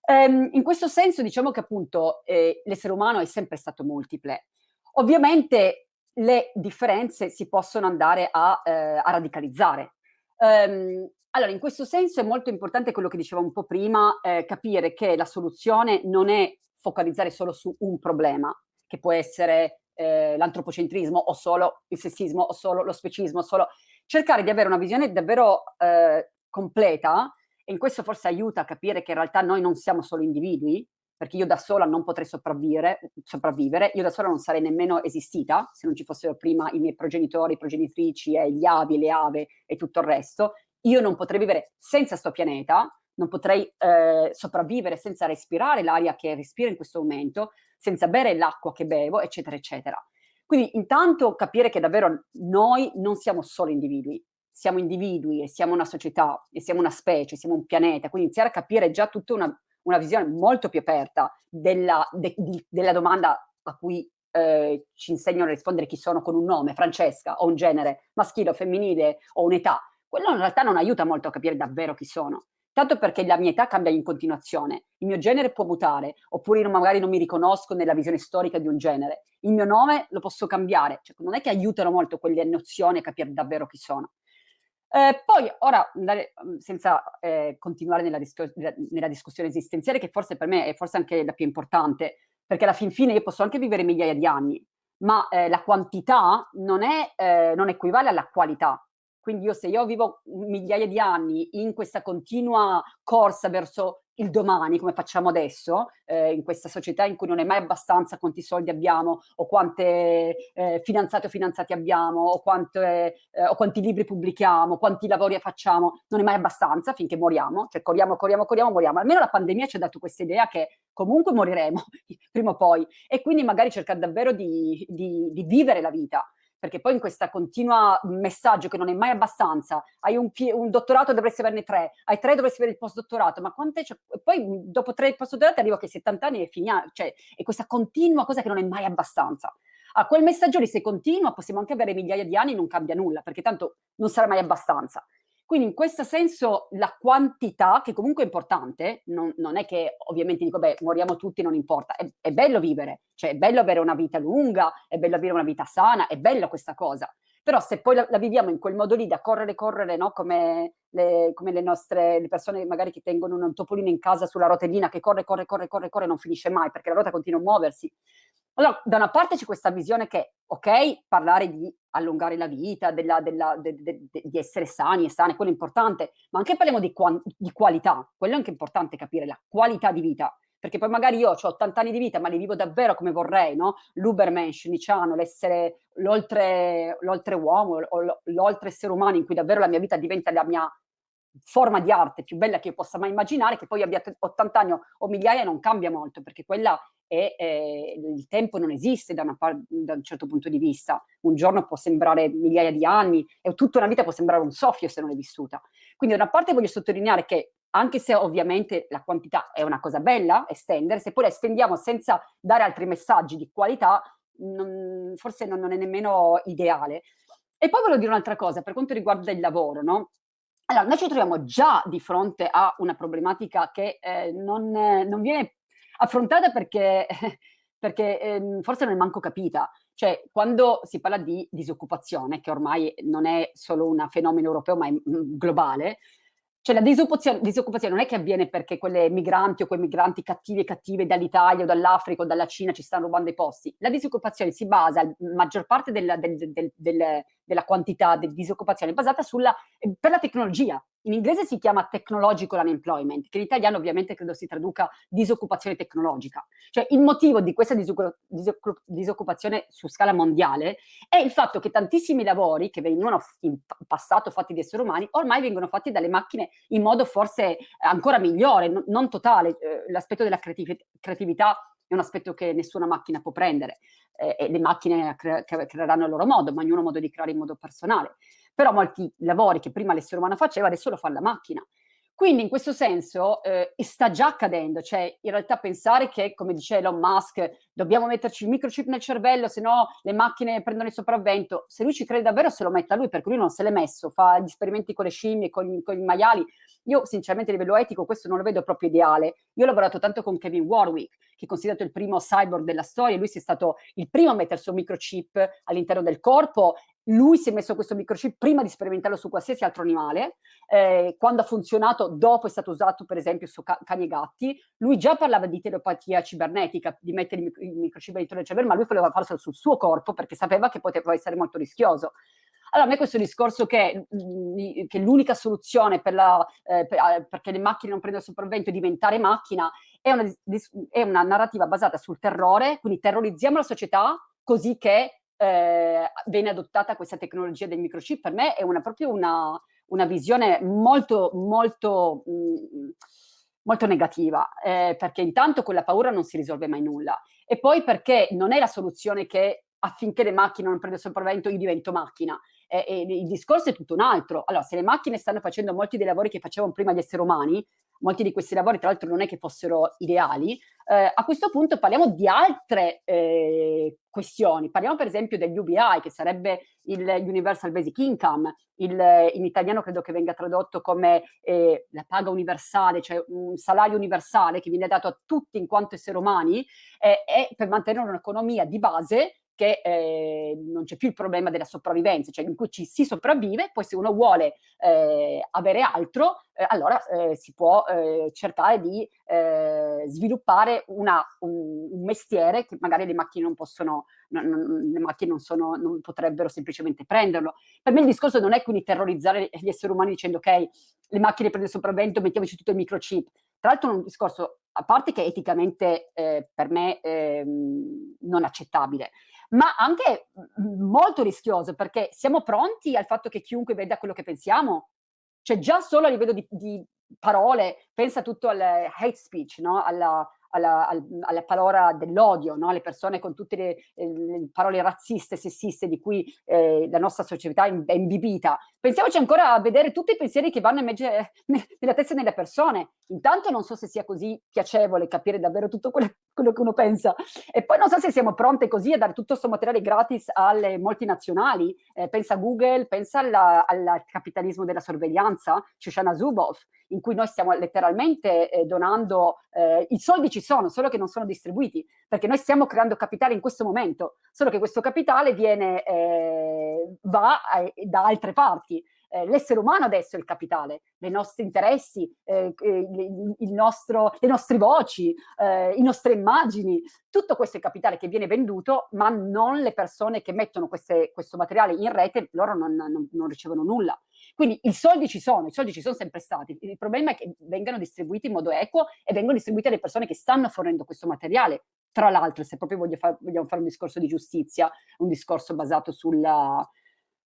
Ehm, in questo senso diciamo che appunto eh, l'essere umano è sempre stato multiple. Ovviamente le differenze si possono andare a, eh, a radicalizzare. Um, allora, in questo senso è molto importante quello che dicevo un po' prima, eh, capire che la soluzione non è focalizzare solo su un problema, che può essere eh, l'antropocentrismo o solo il sessismo o solo lo specismo, solo cercare di avere una visione davvero eh, completa e in questo forse aiuta a capire che in realtà noi non siamo solo individui, perché io da sola non potrei sopravvivere, sopravvivere, io da sola non sarei nemmeno esistita se non ci fossero prima i miei progenitori, progenitrici, e gli avi, le ave e tutto il resto. Io non potrei vivere senza sto pianeta, non potrei eh, sopravvivere senza respirare l'aria che respiro in questo momento, senza bere l'acqua che bevo, eccetera, eccetera. Quindi intanto capire che davvero noi non siamo solo individui, siamo individui e siamo una società e siamo una specie, siamo un pianeta, quindi iniziare a capire già tutta una una visione molto più aperta della, de, di, della domanda a cui eh, ci insegnano a rispondere chi sono con un nome, Francesca, o un genere maschile o femminile o un'età, quello in realtà non aiuta molto a capire davvero chi sono. Tanto perché la mia età cambia in continuazione, il mio genere può mutare, oppure io magari non mi riconosco nella visione storica di un genere. Il mio nome lo posso cambiare, cioè, non è che aiutano molto quelle nozioni a capire davvero chi sono. Eh, poi, ora, andare, mm, senza eh, continuare nella, disco nella, discussione esistenziale, che forse per me è forse anche la più importante, perché alla fin fine io posso anche vivere migliaia di anni, ma eh, la quantità non, è, eh, non equivale alla qualità. Quindi io se io vivo migliaia di anni in questa continua corsa verso il domani, come facciamo adesso, eh, in questa società in cui non è mai abbastanza quanti soldi abbiamo, o quante eh, fidanzate o fidanzati abbiamo, o, quante, eh, o, quanti libri pubblichiamo, quanti lavori facciamo, non è mai abbastanza finché moriamo, cioè corriamo, corriamo, corriamo, moriamo. Almeno la pandemia ci ha dato questa idea che comunque moriremo prima o poi, e quindi magari cercare davvero di, di, di vivere la vita, perché poi in questa continua messaggio che non è mai abbastanza, hai un, un dottorato dovresti averne tre, hai tre dovresti avere il postdottorato, ma quante cioè, poi dopo tre postdottorati arrivo che 70 anni e finiamo, cioè è questa continua cosa che non è mai abbastanza. A quel messaggio lì se continua possiamo anche avere migliaia di anni e non cambia nulla, perché tanto non sarà mai abbastanza. Quindi in questo senso la quantità, che comunque è importante, non, non è che ovviamente dico, beh, moriamo tutti, non importa, è, è, bello vivere, cioè è bello avere una vita lunga, è bello avere una vita sana, è bella questa cosa. Però se poi la, la viviamo in quel modo lì, da correre, correre, no? come, le, come le nostre le persone magari che tengono un topolino in casa sulla rotellina che corre, corre, corre, corre, corre, non finisce mai perché la ruota continua a muoversi. Allora, da una parte c'è questa visione che, ok, parlare di allungare la vita, della, della, de, de, de, di essere sani e sane, quello è importante, ma anche parliamo di, di qualità, quello è anche importante capire, la qualità di vita, perché poi magari io ho 80 anni di vita, ma li vivo davvero come vorrei, no? L'ubermensch, diciamo, l'essere l'oltre-uomo, l'oltre essere umano in cui davvero la mia vita diventa la mia forma di arte più bella che io possa mai immaginare, che poi abbia 80 anni o migliaia non cambia molto, perché quella e eh, il tempo non esiste da, da, un certo punto di vista. Un giorno può sembrare migliaia di anni e tutta una vita può sembrare un soffio se non è vissuta. Quindi da una parte voglio sottolineare che anche se ovviamente la quantità è una cosa bella, estendere, se poi la estendiamo senza dare altri messaggi di qualità, non, forse non, non, è nemmeno ideale. E poi voglio dire un'altra cosa per quanto riguarda il lavoro, no? Allora, noi ci troviamo già di fronte a una problematica che eh, non, non viene affrontata perché, perché eh, forse non è manco capita. Cioè, quando si parla di disoccupazione, che ormai non è solo un fenomeno europeo, ma è mm, globale, cioè la disoccupazione, disoccupazione, non è che avviene perché quelle migranti o quei migranti cattivi e cattive dall'Italia o dall'Africa o dalla Cina ci stanno rubando i posti. La disoccupazione si basa, la maggior parte del, del, del, della quantità di disoccupazione basata sulla, per la tecnologia. In inglese si chiama technological unemployment, che in italiano ovviamente credo si traduca disoccupazione tecnologica. Cioè il motivo di questa disoccupazione su scala mondiale è il fatto che tantissimi lavori che venivano in passato fatti di esseri umani ormai vengono fatti dalle macchine in modo forse ancora migliore, non totale. Eh, l'aspetto della creatività è un aspetto che nessuna macchina può prendere eh, e le macchine cre creeranno il loro modo, ma ognuno modo di creare in modo personale. Però molti lavori che prima l'essere umano faceva adesso lo fa la macchina. Quindi in questo senso eh, sta già accadendo, cioè in realtà pensare che, come dice Elon Musk, dobbiamo metterci il microchip nel cervello, se no le macchine prendono il sopravvento, se lui ci crede davvero se lo metta lui, perché lui non se l'è messo, fa gli esperimenti con le scimmie, con, con i maiali, io sinceramente a livello etico questo non lo vedo proprio ideale. Io ho lavorato tanto con Kevin Warwick, che è considerato il primo cyborg della storia, lui è stato il primo a mettere il suo microchip all'interno del corpo lui si è messo questo microchip prima di sperimentarlo su qualsiasi altro animale, eh, quando ha funzionato dopo è stato usato per esempio su ca cani e gatti, lui già parlava di telepatia cibernetica, di mettere il microchip all'interno del cervello, ma lui voleva farlo sul suo corpo perché sapeva che poteva essere molto rischioso. Allora, a me questo discorso che, mm, che l'unica soluzione per la, eh, eh, perché le macchine non prendono sopravvento è diventare macchina, è una, è una narrativa basata sul terrore, quindi terrorizziamo la società così che eh, viene adottata questa tecnologia del microchip, per me è una, proprio una, una visione molto, molto, mh, mm, molto negativa, eh, perché intanto con la paura non si risolve mai nulla, e poi perché non è la soluzione che affinché le macchine non prendano sopravvento io divento macchina, eh, il discorso è tutto un altro. Allora, se le macchine stanno facendo molti dei lavori che facevano prima gli esseri umani, molti di questi lavori tra l'altro non è che fossero ideali, eh, a questo punto parliamo di altre eh, questioni. Parliamo per esempio degli UBI, che sarebbe il Universal Basic Income, il, in italiano credo che venga tradotto come eh, la paga universale, cioè un salario universale che viene dato a tutti in quanto esseri umani, eh, per mantenere un'economia di base che eh, non c'è più il problema della sopravvivenza, cioè in cui ci si sopravvive, poi se uno vuole eh, avere altro, eh, allora eh, si può eh, cercare di eh, sviluppare una, un, un, mestiere che magari le macchine non possono, non, non, le macchine non, sono, non potrebbero semplicemente prenderlo. Per me il discorso non è quindi terrorizzare gli esseri umani dicendo ok, le macchine prendono sopravvento, mettiamoci tutto il microchip. Tra l'altro è un discorso, a parte che eticamente per me ehm, non accettabile, ma anche molto rischioso perché siamo pronti al fatto che chiunque veda quello che pensiamo? Cioè già solo a livello di, di parole, pensa tutto al hate speech, no? alla, alla, alla parola dell'odio, no? alle persone con tutte le, le, parole razziste, sessiste di cui eh, la nostra società è imbibita. Pensiamoci ancora a vedere tutti i pensieri che vanno invece nella testa delle persone. Intanto non so se sia così piacevole capire davvero tutto quello, quello che uno pensa e poi non so se siamo pronte così a dare tutto questo materiale gratis alle multinazionali. Eh, pensa a Google, pensa alla, al capitalismo della sorveglianza, Shoshana Zuboff, in cui noi stiamo letteralmente eh, donando, eh, i soldi sono, solo che non sono distribuiti, perché noi stiamo creando capitale in questo momento, solo che questo capitale viene, eh, va eh, da altre parti. Eh, l'essere umano adesso è il capitale, i nostri interessi, eh, il nostro, le nostre voci, eh, le nostre immagini, tutto questo è capitale che viene venduto, ma non le persone che mettono queste, questo materiale in rete, loro non, non, non ricevono nulla. Quindi i soldi ci sono, i soldi ci sono sempre stati, il problema è che vengano distribuiti in modo equo e vengono distribuiti alle persone che stanno fornendo questo materiale. Tra l'altro, se proprio far, vogliamo fare un discorso di giustizia, un discorso basato sulla,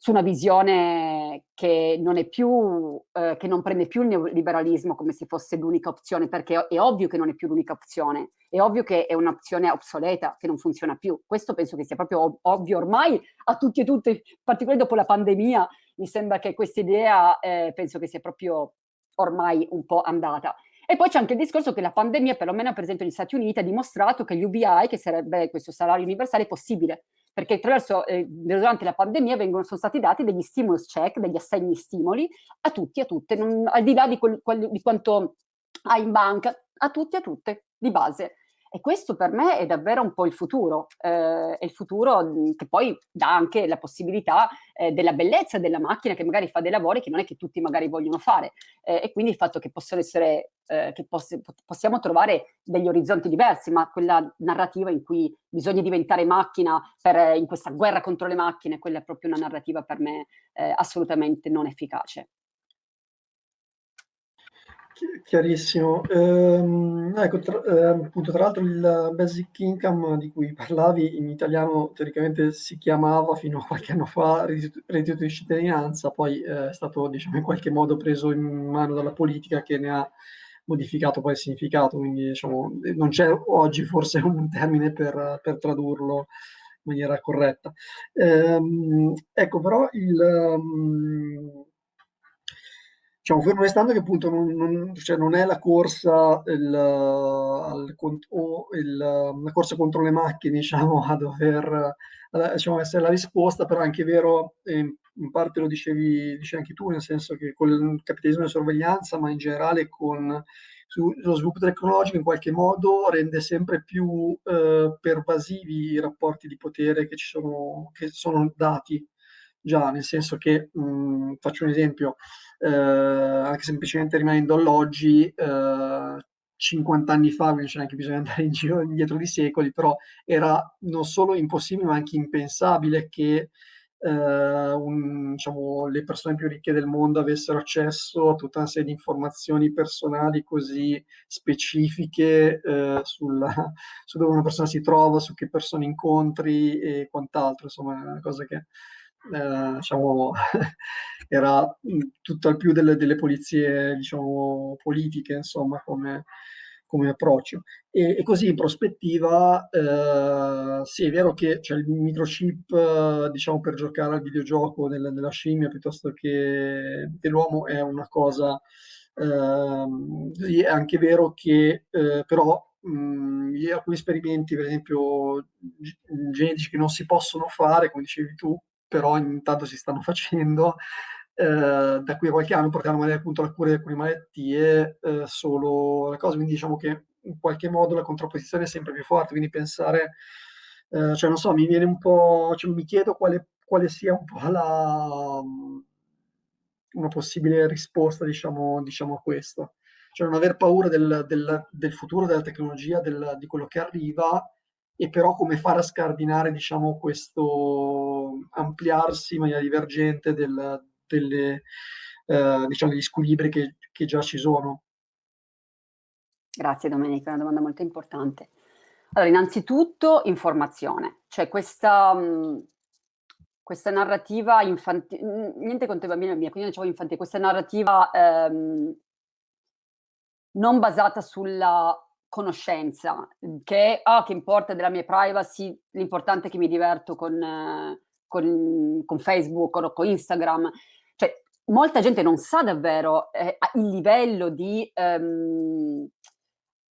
su una visione che non più, eh, che non prende più il neoliberalismo come se fosse l'unica opzione, perché è ovvio che non è più l'unica opzione, è ovvio che è un'opzione obsoleta, che non funziona più. Questo penso che sia proprio ovvio ormai a tutti e tutte, in particolare dopo la pandemia, mi sembra che questa idea eh, penso che sia proprio ormai un po' andata. E poi c'è anche il discorso che la pandemia, perlomeno per esempio negli Stati Uniti, ha dimostrato che l'UBI, che sarebbe questo salario universale, è possibile, perché attraverso, eh, durante la pandemia vengono, sono stati dati degli stimulus check, degli assegni stimoli a tutti e a tutte, non, al di là di, quel, di quanto hai in banca, a tutti e a tutte, di base. E questo per me è davvero un po' il futuro, eh, è il futuro mhmm, che poi dà anche la possibilità eh, della bellezza della macchina che magari fa dei lavori che non è che tutti magari vogliono fare eh, e quindi il fatto che possono essere, eh, che poss possiamo trovare degli orizzonti diversi, ma quella narrativa in cui bisogna diventare macchina per, in questa guerra contro le macchine, quella è proprio una narrativa per me eh, assolutamente non efficace. Chiarissimo. Ehm, ecco, tra, eh, appunto, tra l'altro il basic income di cui parlavi in italiano teoricamente si chiamava fino a qualche anno fa reddito di cittadinanza, poi eh, è stato diciamo, in qualche modo preso in mano dalla politica che ne ha modificato poi il significato, quindi diciamo, non c'è oggi forse un termine per, per tradurlo in maniera corretta. Ehm, ecco, però il... Um, diciamo, fermo restando che appunto non, non, cioè non è la corsa, il, al, o il, la corsa contro le macchine, diciamo, a dover diciamo, essere la risposta, però è anche vero, in parte lo dicevi, dicevi anche tu, nel senso che con il capitalismo di sorveglianza, ma in generale con lo sviluppo tecnologico in qualche modo rende sempre più eh, pervasivi i rapporti di potere che ci sono, che sono dati. Già, nel senso che, mh, faccio un esempio, eh, anche semplicemente rimanendo all'oggi, eh, 50 anni fa, quindi c'è anche bisogno di andare in giro indietro di secoli, però era non solo impossibile ma anche impensabile che eh, un, diciamo, le persone più ricche del mondo avessero accesso a tutta una serie di informazioni personali così specifiche eh, sulla, su dove una persona si trova, su che persone incontri e quant'altro, insomma è una cosa che eh, diciamo, era tutto più delle, delle polizie diciamo, politiche, insomma, come, come approccio. E, e, così in prospettiva, eh, sì, è vero che c'è il microchip, diciamo, per giocare al videogioco nel, nella scimmia piuttosto che dell'uomo è una cosa, eh, è anche vero che eh, però mh, alcuni esperimenti, per esempio, genetici che non si possono fare, come dicevi tu, però intanto si stanno facendo, eh, da qui a qualche anno porteranno magari appunto alla cura di alcune malattie eh, solo la cosa, quindi diciamo che in qualche modo la contrapposizione è sempre più forte, quindi pensare, eh, cioè non so, mi viene un po', cioè, mi chiedo quale, quale sia un po' la, una possibile risposta diciamo, diciamo a questo. Cioè non aver paura del, del, del futuro della tecnologia, del, di quello che arriva, e però come fare a scardinare diciamo, questo ampliarsi in maniera divergente del, delle, eh, diciamo, degli squilibri che, che già ci sono. Grazie Domenica, è una domanda molto importante. Allora, innanzitutto informazione, cioè questa, mh, questa narrativa infantile, niente contro i bambini mia, quindi dicevo infantile, questa narrativa ehm, non basata sulla conoscenza, che, ah, che importa della mia privacy, l'importante è che mi diverto con, con, con Facebook o con Instagram. Cioè, molta gente non sa davvero eh, il livello di... Um,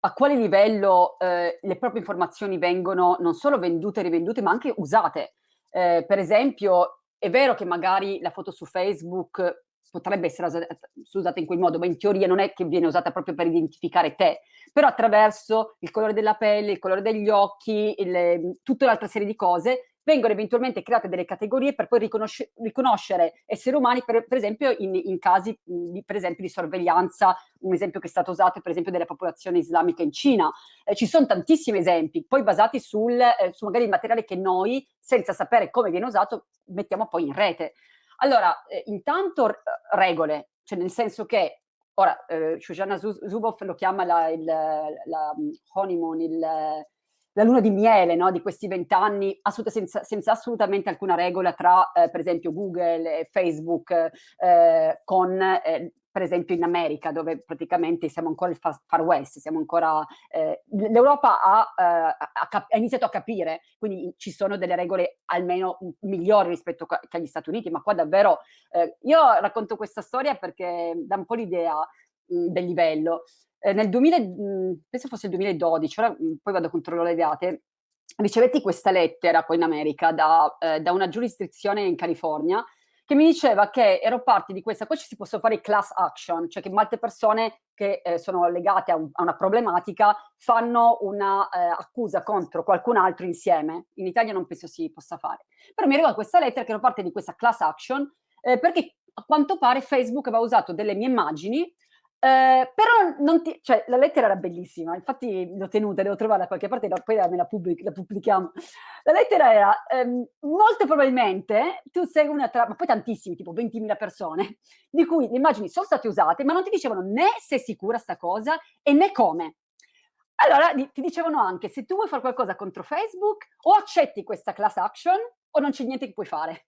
a quale livello eh, le proprie informazioni vengono non solo vendute e rivendute, ma anche usate. Eh, per esempio, è vero che magari la foto su Facebook potrebbe essere usata in quel modo, ma in teoria non è che viene usata proprio per identificare te, però attraverso il colore della pelle, il colore degli occhi, il, tutta un'altra serie di cose, vengono eventualmente create delle categorie per poi riconosce, riconoscere esseri umani, per, per esempio in, in casi di, per esempio, di sorveglianza, un esempio che è stato usato è per esempio della popolazione islamica in Cina. Eh, ci sono tantissimi esempi, poi basati sul, eh, su magari il materiale che noi, senza sapere come viene usato, mettiamo poi in rete. Allora, eh, intanto regole, cioè nel senso che ora eh, Shoshana Zuboff lo chiama la, il, la honeymoon, il, la luna di miele no? di questi vent'anni senza, senza, assolutamente alcuna regola tra eh, per esempio Google e Facebook eh, con eh, per esempio in America, dove praticamente siamo ancora il far west, siamo ancora... Eh, L'Europa ha, eh, ha, ha, iniziato a capire, quindi ci sono delle regole almeno migliori rispetto agli Stati Uniti, ma qua davvero... Eh, io racconto questa storia perché dà un po' l'idea del livello. Eh, nel 2000, mh, penso fosse il 2012, ora mh, poi vado a controllare le date, ricevetti questa lettera poi in America da, eh, da una giurisdizione in California che mi diceva che ero parte di questa, poi ci si possono fare class action, cioè che molte persone che eh, sono legate a, un, a, una problematica fanno una eh, accusa contro qualcun altro insieme. In Italia non penso si possa fare. Però mi arriva questa lettera che ero parte di questa class action eh, perché a quanto pare Facebook aveva usato delle mie immagini eh, però non ti, cioè, la lettera era bellissima, infatti l'ho tenuta, devo trovarla da qualche parte, poi me la, pubblic, la pubblichiamo. La lettera era, ehm, molto probabilmente tu sei una tra, ma poi tantissimi, tipo 20.000 persone, di cui le immagini sono state usate, ma non ti dicevano né se è sicura sta cosa e né come. Allora ti dicevano anche, se tu vuoi fare qualcosa contro Facebook, o accetti questa class action, o non c'è niente che puoi fare.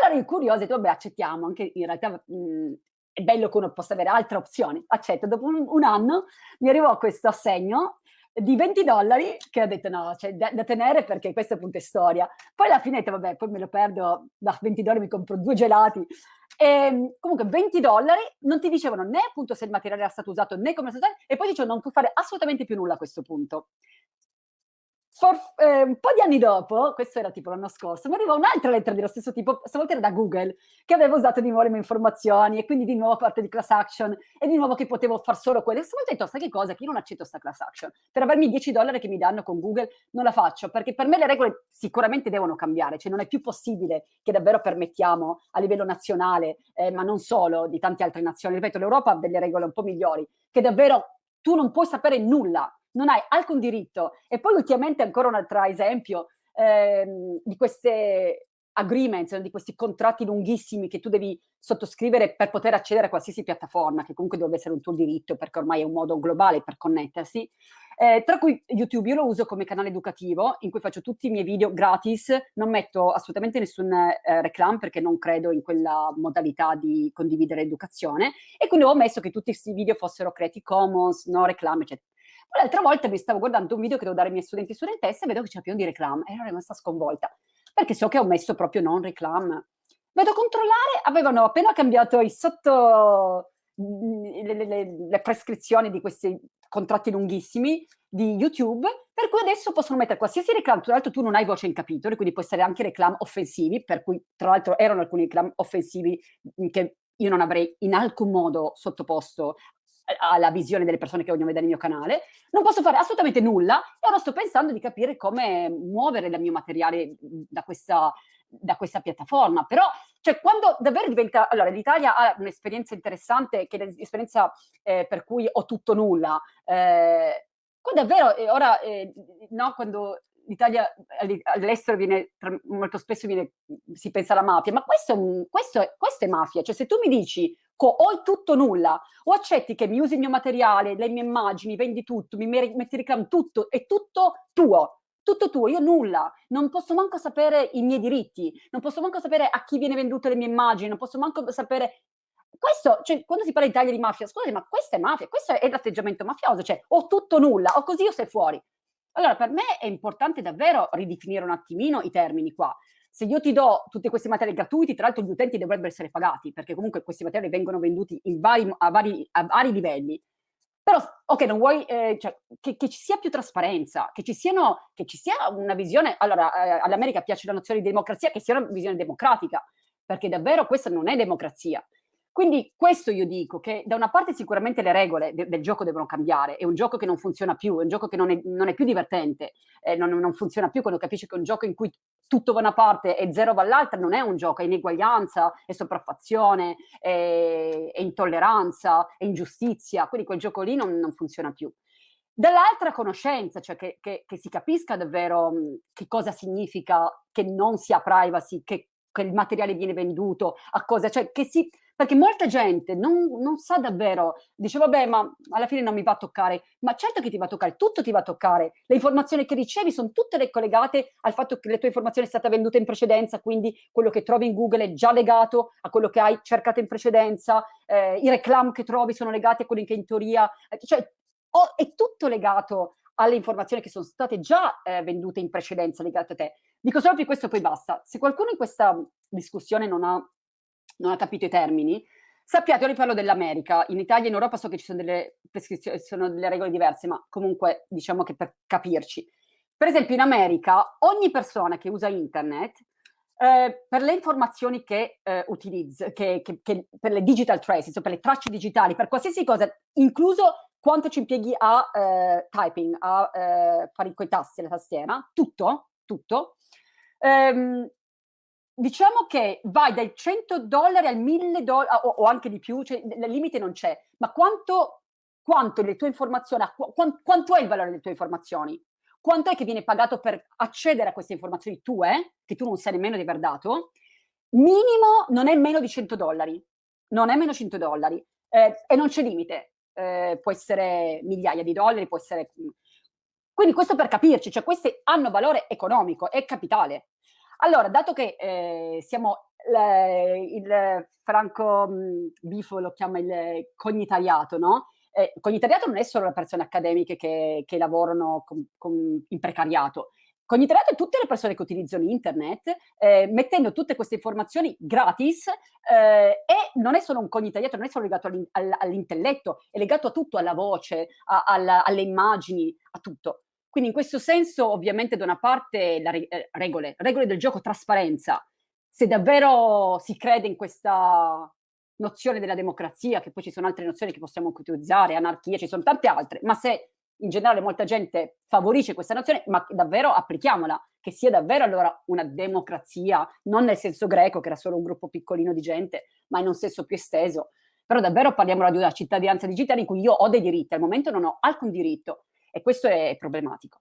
Allora io curiosa, ho detto, vabbè, accettiamo, anche in realtà mh, è bello che uno possa avere altre opzioni. Accetto, dopo un, un anno mi arrivò questo assegno di 20 dollari che ho detto no, cioè da, da, tenere perché questa appunto è storia. Poi alla fine, vabbè, poi me lo perdo, da 20 dollari mi compro due gelati. E, ehm, comunque 20 dollari non ti dicevano né appunto se il materiale era stato usato né come è stato usato e poi dicevano non puoi fare assolutamente più nulla a questo punto. For, eh, un po' di anni dopo, questo era tipo l'anno scorso, mi arriva un'altra lettera dello stesso tipo, stavolta era da Google, che aveva usato di nuovo le mie informazioni e quindi di nuovo parte di class action e di nuovo che potevo fare solo quelle. Stavolta ho detto, sai che cosa? Che io non accetto questa class action. Per avermi 10 dollari che mi danno con Google non la faccio, perché per me le regole sicuramente devono cambiare, cioè non è più possibile che davvero permettiamo a livello nazionale, eh, ma non solo, di tante altre nazioni, ripeto, l'Europa ha delle regole un po' migliori, che davvero tu non puoi sapere nulla non hai alcun diritto. E poi ultimamente ancora un altro esempio ehm, di queste agreements, di questi contratti lunghissimi che tu devi sottoscrivere per poter accedere a qualsiasi piattaforma, che comunque dovrebbe essere un tuo diritto perché ormai è un modo globale per connettersi. Eh, tra cui YouTube io lo uso come canale educativo in cui faccio tutti i miei video gratis, non metto assolutamente nessun eh, reclam perché non credo in quella modalità di condividere educazione e quindi ho messo che tutti questi video fossero Creative Commons, no reclam, eccetera. Poi l'altra volta mi stavo guardando un video che devo dare ai miei studenti e studentesse e vedo che c'è pieno di reclam ero rimasta sconvolta perché so che ho messo proprio non reclam. Vado a controllare, avevano appena cambiato i sotto le, le, le, prescrizioni di questi contratti lunghissimi di YouTube, per cui adesso possono mettere qualsiasi reclam, tra l'altro tu non hai voce in capitolo, quindi può essere anche reclam offensivi, per cui tra l'altro erano alcuni reclam offensivi che io non avrei in alcun modo sottoposto alla visione delle persone che vogliono vedere il mio canale, non posso fare assolutamente nulla e ora sto pensando di capire come muovere il mio materiale da questa, da questa piattaforma. Però, cioè, quando davvero diventa... Allora, l'Italia ha un'esperienza interessante, che è l'esperienza eh, per cui ho tutto nulla. Eh, qua davvero, eh, ora, eh, no, quando l'Italia all'estero viene, molto spesso viene, si pensa alla mafia, ma questo questo, questo è mafia. Cioè, se tu mi dici o il tutto nulla, o accetti che mi usi il mio materiale, le mie immagini, vendi tutto, mi metti reclam, tutto, è tutto tuo, tutto tuo, io nulla, non posso manco sapere i miei diritti, non posso manco sapere a chi viene vendute le mie immagini, non posso manco sapere... Questo, cioè, quando si parla in Italia di mafia, scusate, ma questa è mafia, questo è l'atteggiamento mafioso, cioè, o tutto nulla, o così o sei fuori. Allora, per me è importante davvero ridefinire un attimino i termini qua se io ti do tutti questi materiali gratuiti, tra l'altro gli utenti dovrebbero essere pagati, perché comunque questi materiali vengono venduti vari, a, vari, a, vari, livelli. Però, ok, non vuoi, eh, cioè, che, che, ci sia più trasparenza, che ci, siano, che ci sia una visione, allora, eh, all'America piace la nozione di democrazia, che sia una visione democratica, perché davvero questa non è democrazia. Quindi questo io dico, che da una parte sicuramente le regole de del gioco devono cambiare, è un gioco che non funziona più, è un gioco che non è, non è più divertente, eh, non, non, funziona più quando capisci che è un gioco in cui tutto va da una parte e zero va all'altra, non è un gioco, è ineguaglianza, è sopraffazione, è, è intolleranza, è ingiustizia, quindi quel gioco lì non, non funziona più. Dall'altra conoscenza, cioè che, che, che, si capisca davvero che cosa significa che non si ha privacy, che, che il materiale viene venduto, a cosa, cioè che si, perché molta gente non, non, sa davvero, dice vabbè ma alla fine non mi va a toccare, ma certo che ti va a toccare, tutto ti va a toccare, le informazioni che ricevi sono tutte collegate al fatto che la tua informazione è stata venduta in precedenza, quindi quello che trovi in Google è già legato a quello che hai cercato in precedenza, eh, i reclam che trovi sono legati a quelli che in teoria, eh, cioè oh, è tutto legato alle informazioni che sono state già eh, vendute in precedenza legate a te. Dico solo per questo poi basta. Se qualcuno in questa discussione non ha non ha capito i termini, sappiate, io riparlo dell'America, in Italia e in Europa so che ci sono delle prescrizioni, sono delle regole diverse, ma comunque diciamo che per capirci. Per esempio in America ogni persona che usa internet Eh, per le informazioni che eh, utilizzo, che, che, che, per le digital traces, per le tracce digitali, per qualsiasi cosa, incluso quanto ci impieghi a eh, typing, a eh, fare quei tasti alla tastiera, tutto, tutto. Ehm, diciamo che vai dai 100 dollari al 1000 dollari o, o, anche di più, cioè il limite non c'è, ma quanto, quanto le tue informazioni, quanto, quanto è il valore delle tue informazioni? quanto è che viene pagato per accedere a queste informazioni tue, che tu non sai nemmeno di aver dato, minimo non è meno di 100 dollari, non è meno 100 dollari eh, e non c'è limite, eh, può essere migliaia di dollari, può essere... Quindi questo per capirci, cioè questi hanno valore economico, è capitale. Allora, dato che eh, siamo, le, il Franco Bifo lo chiama il cognitariato, no? eh, cognitariato non è solo le persone accademiche che, che lavorano con, con, in precariato, Cognitariato è tutte le persone che utilizzano internet, eh, mettendo tutte queste informazioni gratis eh, e non è solo un cognitariato, non è solo legato all'intelletto, è legato a tutto, alla voce, a, alla, alle immagini, a tutto. Quindi in questo senso ovviamente da una parte le eh, regole, regole del gioco, trasparenza. Se davvero si crede in questa nozione della democrazia, che poi ci sono altre nozioni che possiamo utilizzare, anarchia, ci sono tante altre, ma se in generale molta gente favorisce questa nozione, ma davvero applichiamola, che sia davvero allora una democrazia, non nel senso greco, che era solo un gruppo piccolino di gente, ma in un senso più esteso. Però davvero parliamo di una cittadinanza digitale in cui io ho dei diritti, al momento non ho alcun diritto e questo è problematico.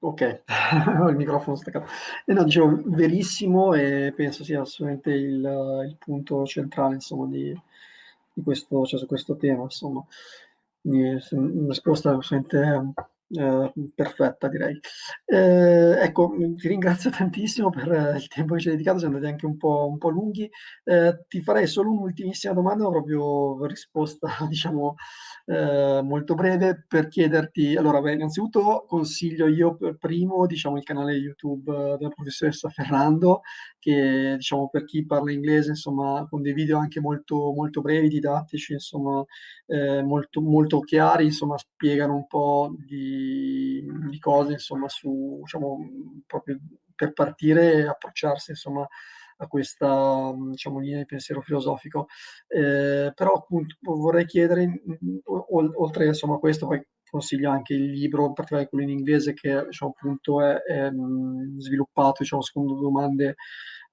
Ok, ho il microfono staccato. E no, dicevo, verissimo e penso sia assolutamente il, il punto centrale, insomma, di, di questo, cioè, su questo tema, insomma. Quindi, una risposta assolutamente eh, perfetta, direi. Eh, ecco, ti ringrazio tantissimo per il tempo che ci hai dedicato, siamo andati anche un po', un po lunghi. Eh, ti farei solo un'ultimissima domanda, proprio risposta, diciamo, eh, molto breve per chiederti, allora, beh, innanzitutto consiglio io per primo, diciamo, il canale YouTube eh, della professoressa Ferrando, che, diciamo, per chi parla inglese, insomma, con dei video anche molto, molto brevi, didattici, insomma, eh, molto, molto chiari, insomma, spiegano un po' di, di cose, insomma, su, diciamo, proprio per partire e approcciarsi, insomma, a questa diciamo, linea di pensiero filosofico. Eh, però appunto vorrei chiedere, oltre insomma, a questo, poi consiglio anche il libro, in particolare quello in inglese, che diciamo, appunto è, è sviluppato diciamo, secondo domande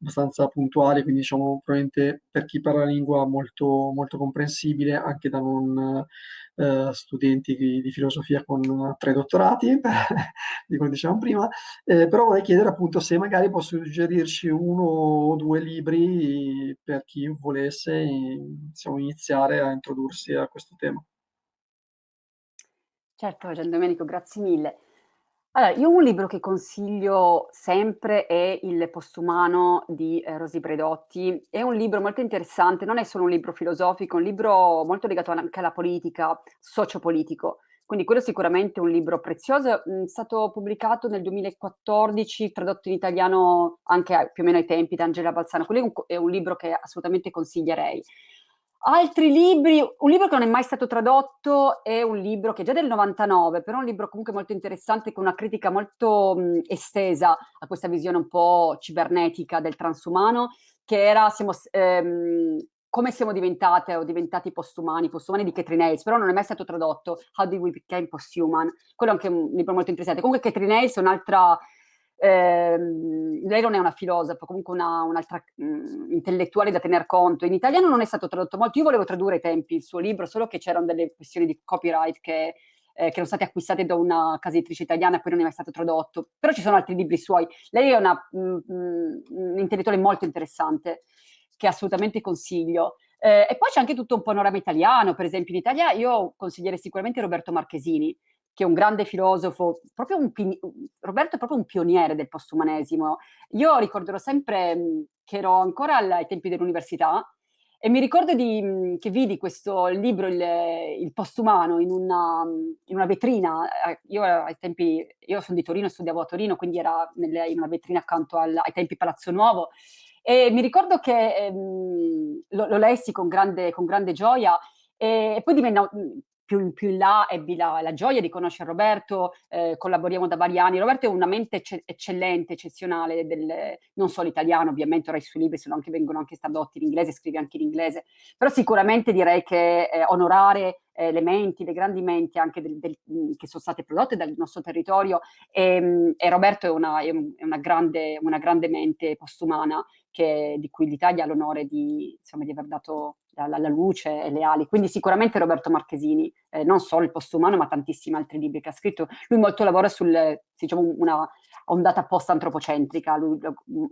abbastanza puntuali, quindi diciamo probabilmente per chi parla la lingua molto, molto comprensibile anche da non eh, studenti di, di, filosofia con tre dottorati, di come dicevamo prima, eh, però vorrei chiedere appunto se magari posso suggerirci uno o due libri per chi volesse diciamo, iniziare a introdursi a questo tema. Certo, Gian Domenico, grazie mille. Allora, io un libro che consiglio sempre è Il postumano di eh, Rosy Bredotti. È un libro molto interessante, non è solo un libro filosofico, è un libro molto legato anche alla politica, sociopolitico. Quindi quello è sicuramente un libro prezioso, mm, è stato pubblicato nel 2014, tradotto in italiano anche più o meno ai tempi da Angela Balzano. Quello è un, è un libro che assolutamente consiglierei. Altri libri, un libro che non è mai stato tradotto è un libro che è già del 99, però è un libro comunque molto interessante con una critica molto mh, estesa a questa visione un po' cibernetica del transumano, che era siamo, ehm, come siamo diventate o diventati postumani, postumani di Catherine Hayes, però non è mai stato tradotto, How Did We Become Posthuman, quello è anche un libro molto interessante. Comunque Catherine Hayes è un'altra eh, lei non è una filosofa, comunque una, un'altra mh, mm, intellettuale da tener conto. In italiano non è stato tradotto molto, io volevo tradurre ai tempi il suo libro, solo che c'erano delle questioni di copyright che, eh, che erano state acquistate da una casa editrice italiana e poi non è mai stato tradotto. Però ci sono altri libri suoi. Lei è una, mm, mm, un intellettuale molto interessante, che assolutamente consiglio. Eh, e poi c'è anche tutto un panorama italiano, per esempio in Italia io consiglierei sicuramente Roberto Marchesini, che è un grande filosofo, un, Roberto è proprio un pioniere del postumanesimo. Io ricorderò sempre che ero ancora ai tempi dell'università e mi ricordo di, che vidi questo libro, il, il postumano, in una, in una, vetrina. Eh, io ai tempi, io sono di Torino, studiavo a Torino, quindi era nelle, in una vetrina accanto al, ai tempi Palazzo Nuovo. E mi ricordo che ehm, lo, lo, lessi con grande, con grande gioia e poi divenne più, più in là ebbi la, la, gioia di conoscere Roberto, eh, collaboriamo da vari anni. Roberto è una mente eccellente, eccezionale, del, non solo italiano, ovviamente ora i suoi libri sono anche, vengono anche tradotti in inglese, scrive anche in inglese, però sicuramente direi che eh, onorare eh, le menti, le grandi menti anche del, del, che sono state prodotte dal nostro territorio e, e Roberto è una, è una, grande, una grande mente postumana che, di cui l'Italia ha l'onore di, di aver dato la, la, luce e le ali. Quindi sicuramente Roberto Marchesini, eh, non solo il postumano, ma tantissimi altri libri che ha scritto. Lui molto lavora sul, diciamo, una ondata post-antropocentrica, lui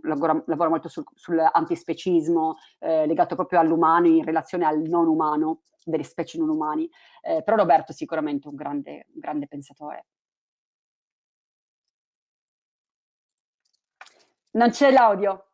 lavora, lavora molto sul, sull'antispecismo, eh, legato proprio all'umano in relazione al non umano, delle specie non umani. Eh, però Roberto è sicuramente un grande, un grande pensatore. Non c'è l'audio.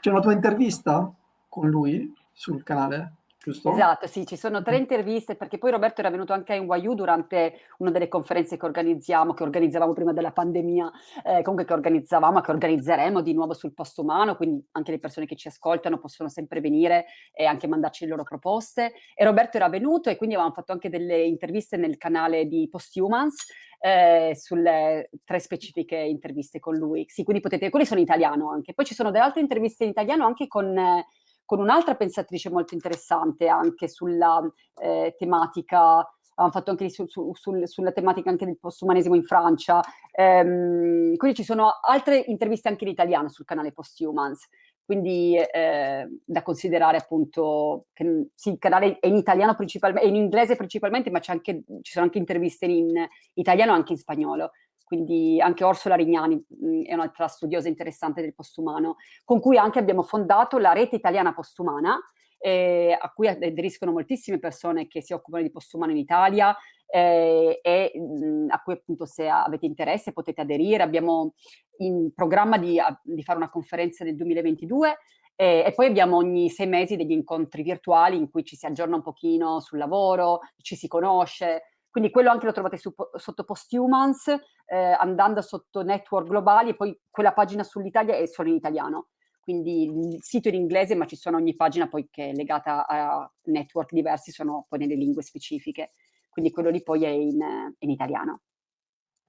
C'è una tua intervista con lui sul canale? Giusto? Esatto, sì, ci sono tre interviste perché poi Roberto era venuto anche a NYU durante una delle conferenze che organizziamo, che organizzavamo prima della pandemia, eh, comunque che organizzavamo, che organizzeremo di nuovo sul posto umano, quindi anche le persone che ci ascoltano possono sempre venire e anche mandarci le loro proposte. E Roberto era venuto e quindi avevamo fatto anche delle interviste nel canale di Posthumans eh, sulle tre specifiche interviste con lui. Sì, quindi potete, quelli sono in italiano anche. Poi ci sono delle altre interviste in italiano anche con... Eh, con un'altra pensatrice molto interessante anche sulla eh, tematica abbiamo fatto anche su, su, sul, sulla tematica anche del postumanesimo in Francia. Ehm, quindi ci sono altre interviste anche in italiano sul canale Posthumans, quindi eh, da considerare appunto che sì, il canale è in italiano principalmente, è in inglese principalmente, ma anche, ci sono anche interviste in italiano e anche in spagnolo quindi anche Orsola Rignani mh, mm, è un'altra studiosa interessante del postumano, con cui anche abbiamo fondato la rete italiana postumana, eh, a cui aderiscono moltissime persone che si occupano di postumano in Italia eh, e mh, mm, a cui appunto se avete interesse potete aderire. Abbiamo in programma di, di fare una conferenza nel 2022 e, e, poi abbiamo ogni sei mesi degli incontri virtuali in cui ci si aggiorna un pochino sul lavoro, ci si conosce, quindi quello anche lo trovate su, sotto Posthumans, eh, andando sotto Network Globali, e poi quella pagina sull'Italia è solo in italiano. Quindi il sito è in inglese, ma ci sono ogni pagina poi che è legata a network diversi, sono poi nelle lingue specifiche. Quindi quello lì poi è in, in italiano.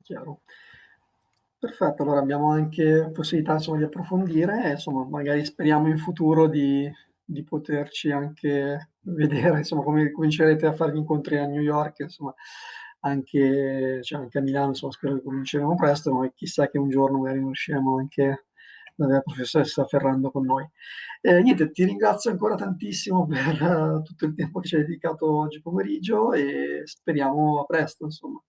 Chiaro. Perfetto, allora abbiamo anche possibilità insomma, di approfondire, insomma, magari speriamo in futuro di di poterci anche vedere, insomma, come comincerete a fare gli incontri a New York, insomma, anche, cioè anche a Milano, insomma, spero che cominceremo presto, ma chissà che un giorno magari riusciamo anche la professoressa Ferrando con noi. Eh, niente, ti ringrazio ancora tantissimo per uh, tutto il tempo che ci hai dedicato oggi pomeriggio e speriamo a presto, insomma.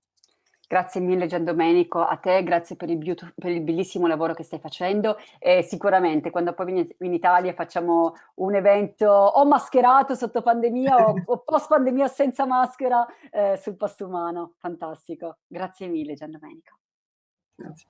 Grazie mille Gian Domenico, a te, grazie per il, per il bellissimo lavoro che stai facendo e sicuramente quando poi vieni in Italia facciamo un evento o mascherato sotto pandemia o, o post pandemia senza maschera eh, sul posto umano, fantastico. Grazie mille Gian Domenico. Grazie.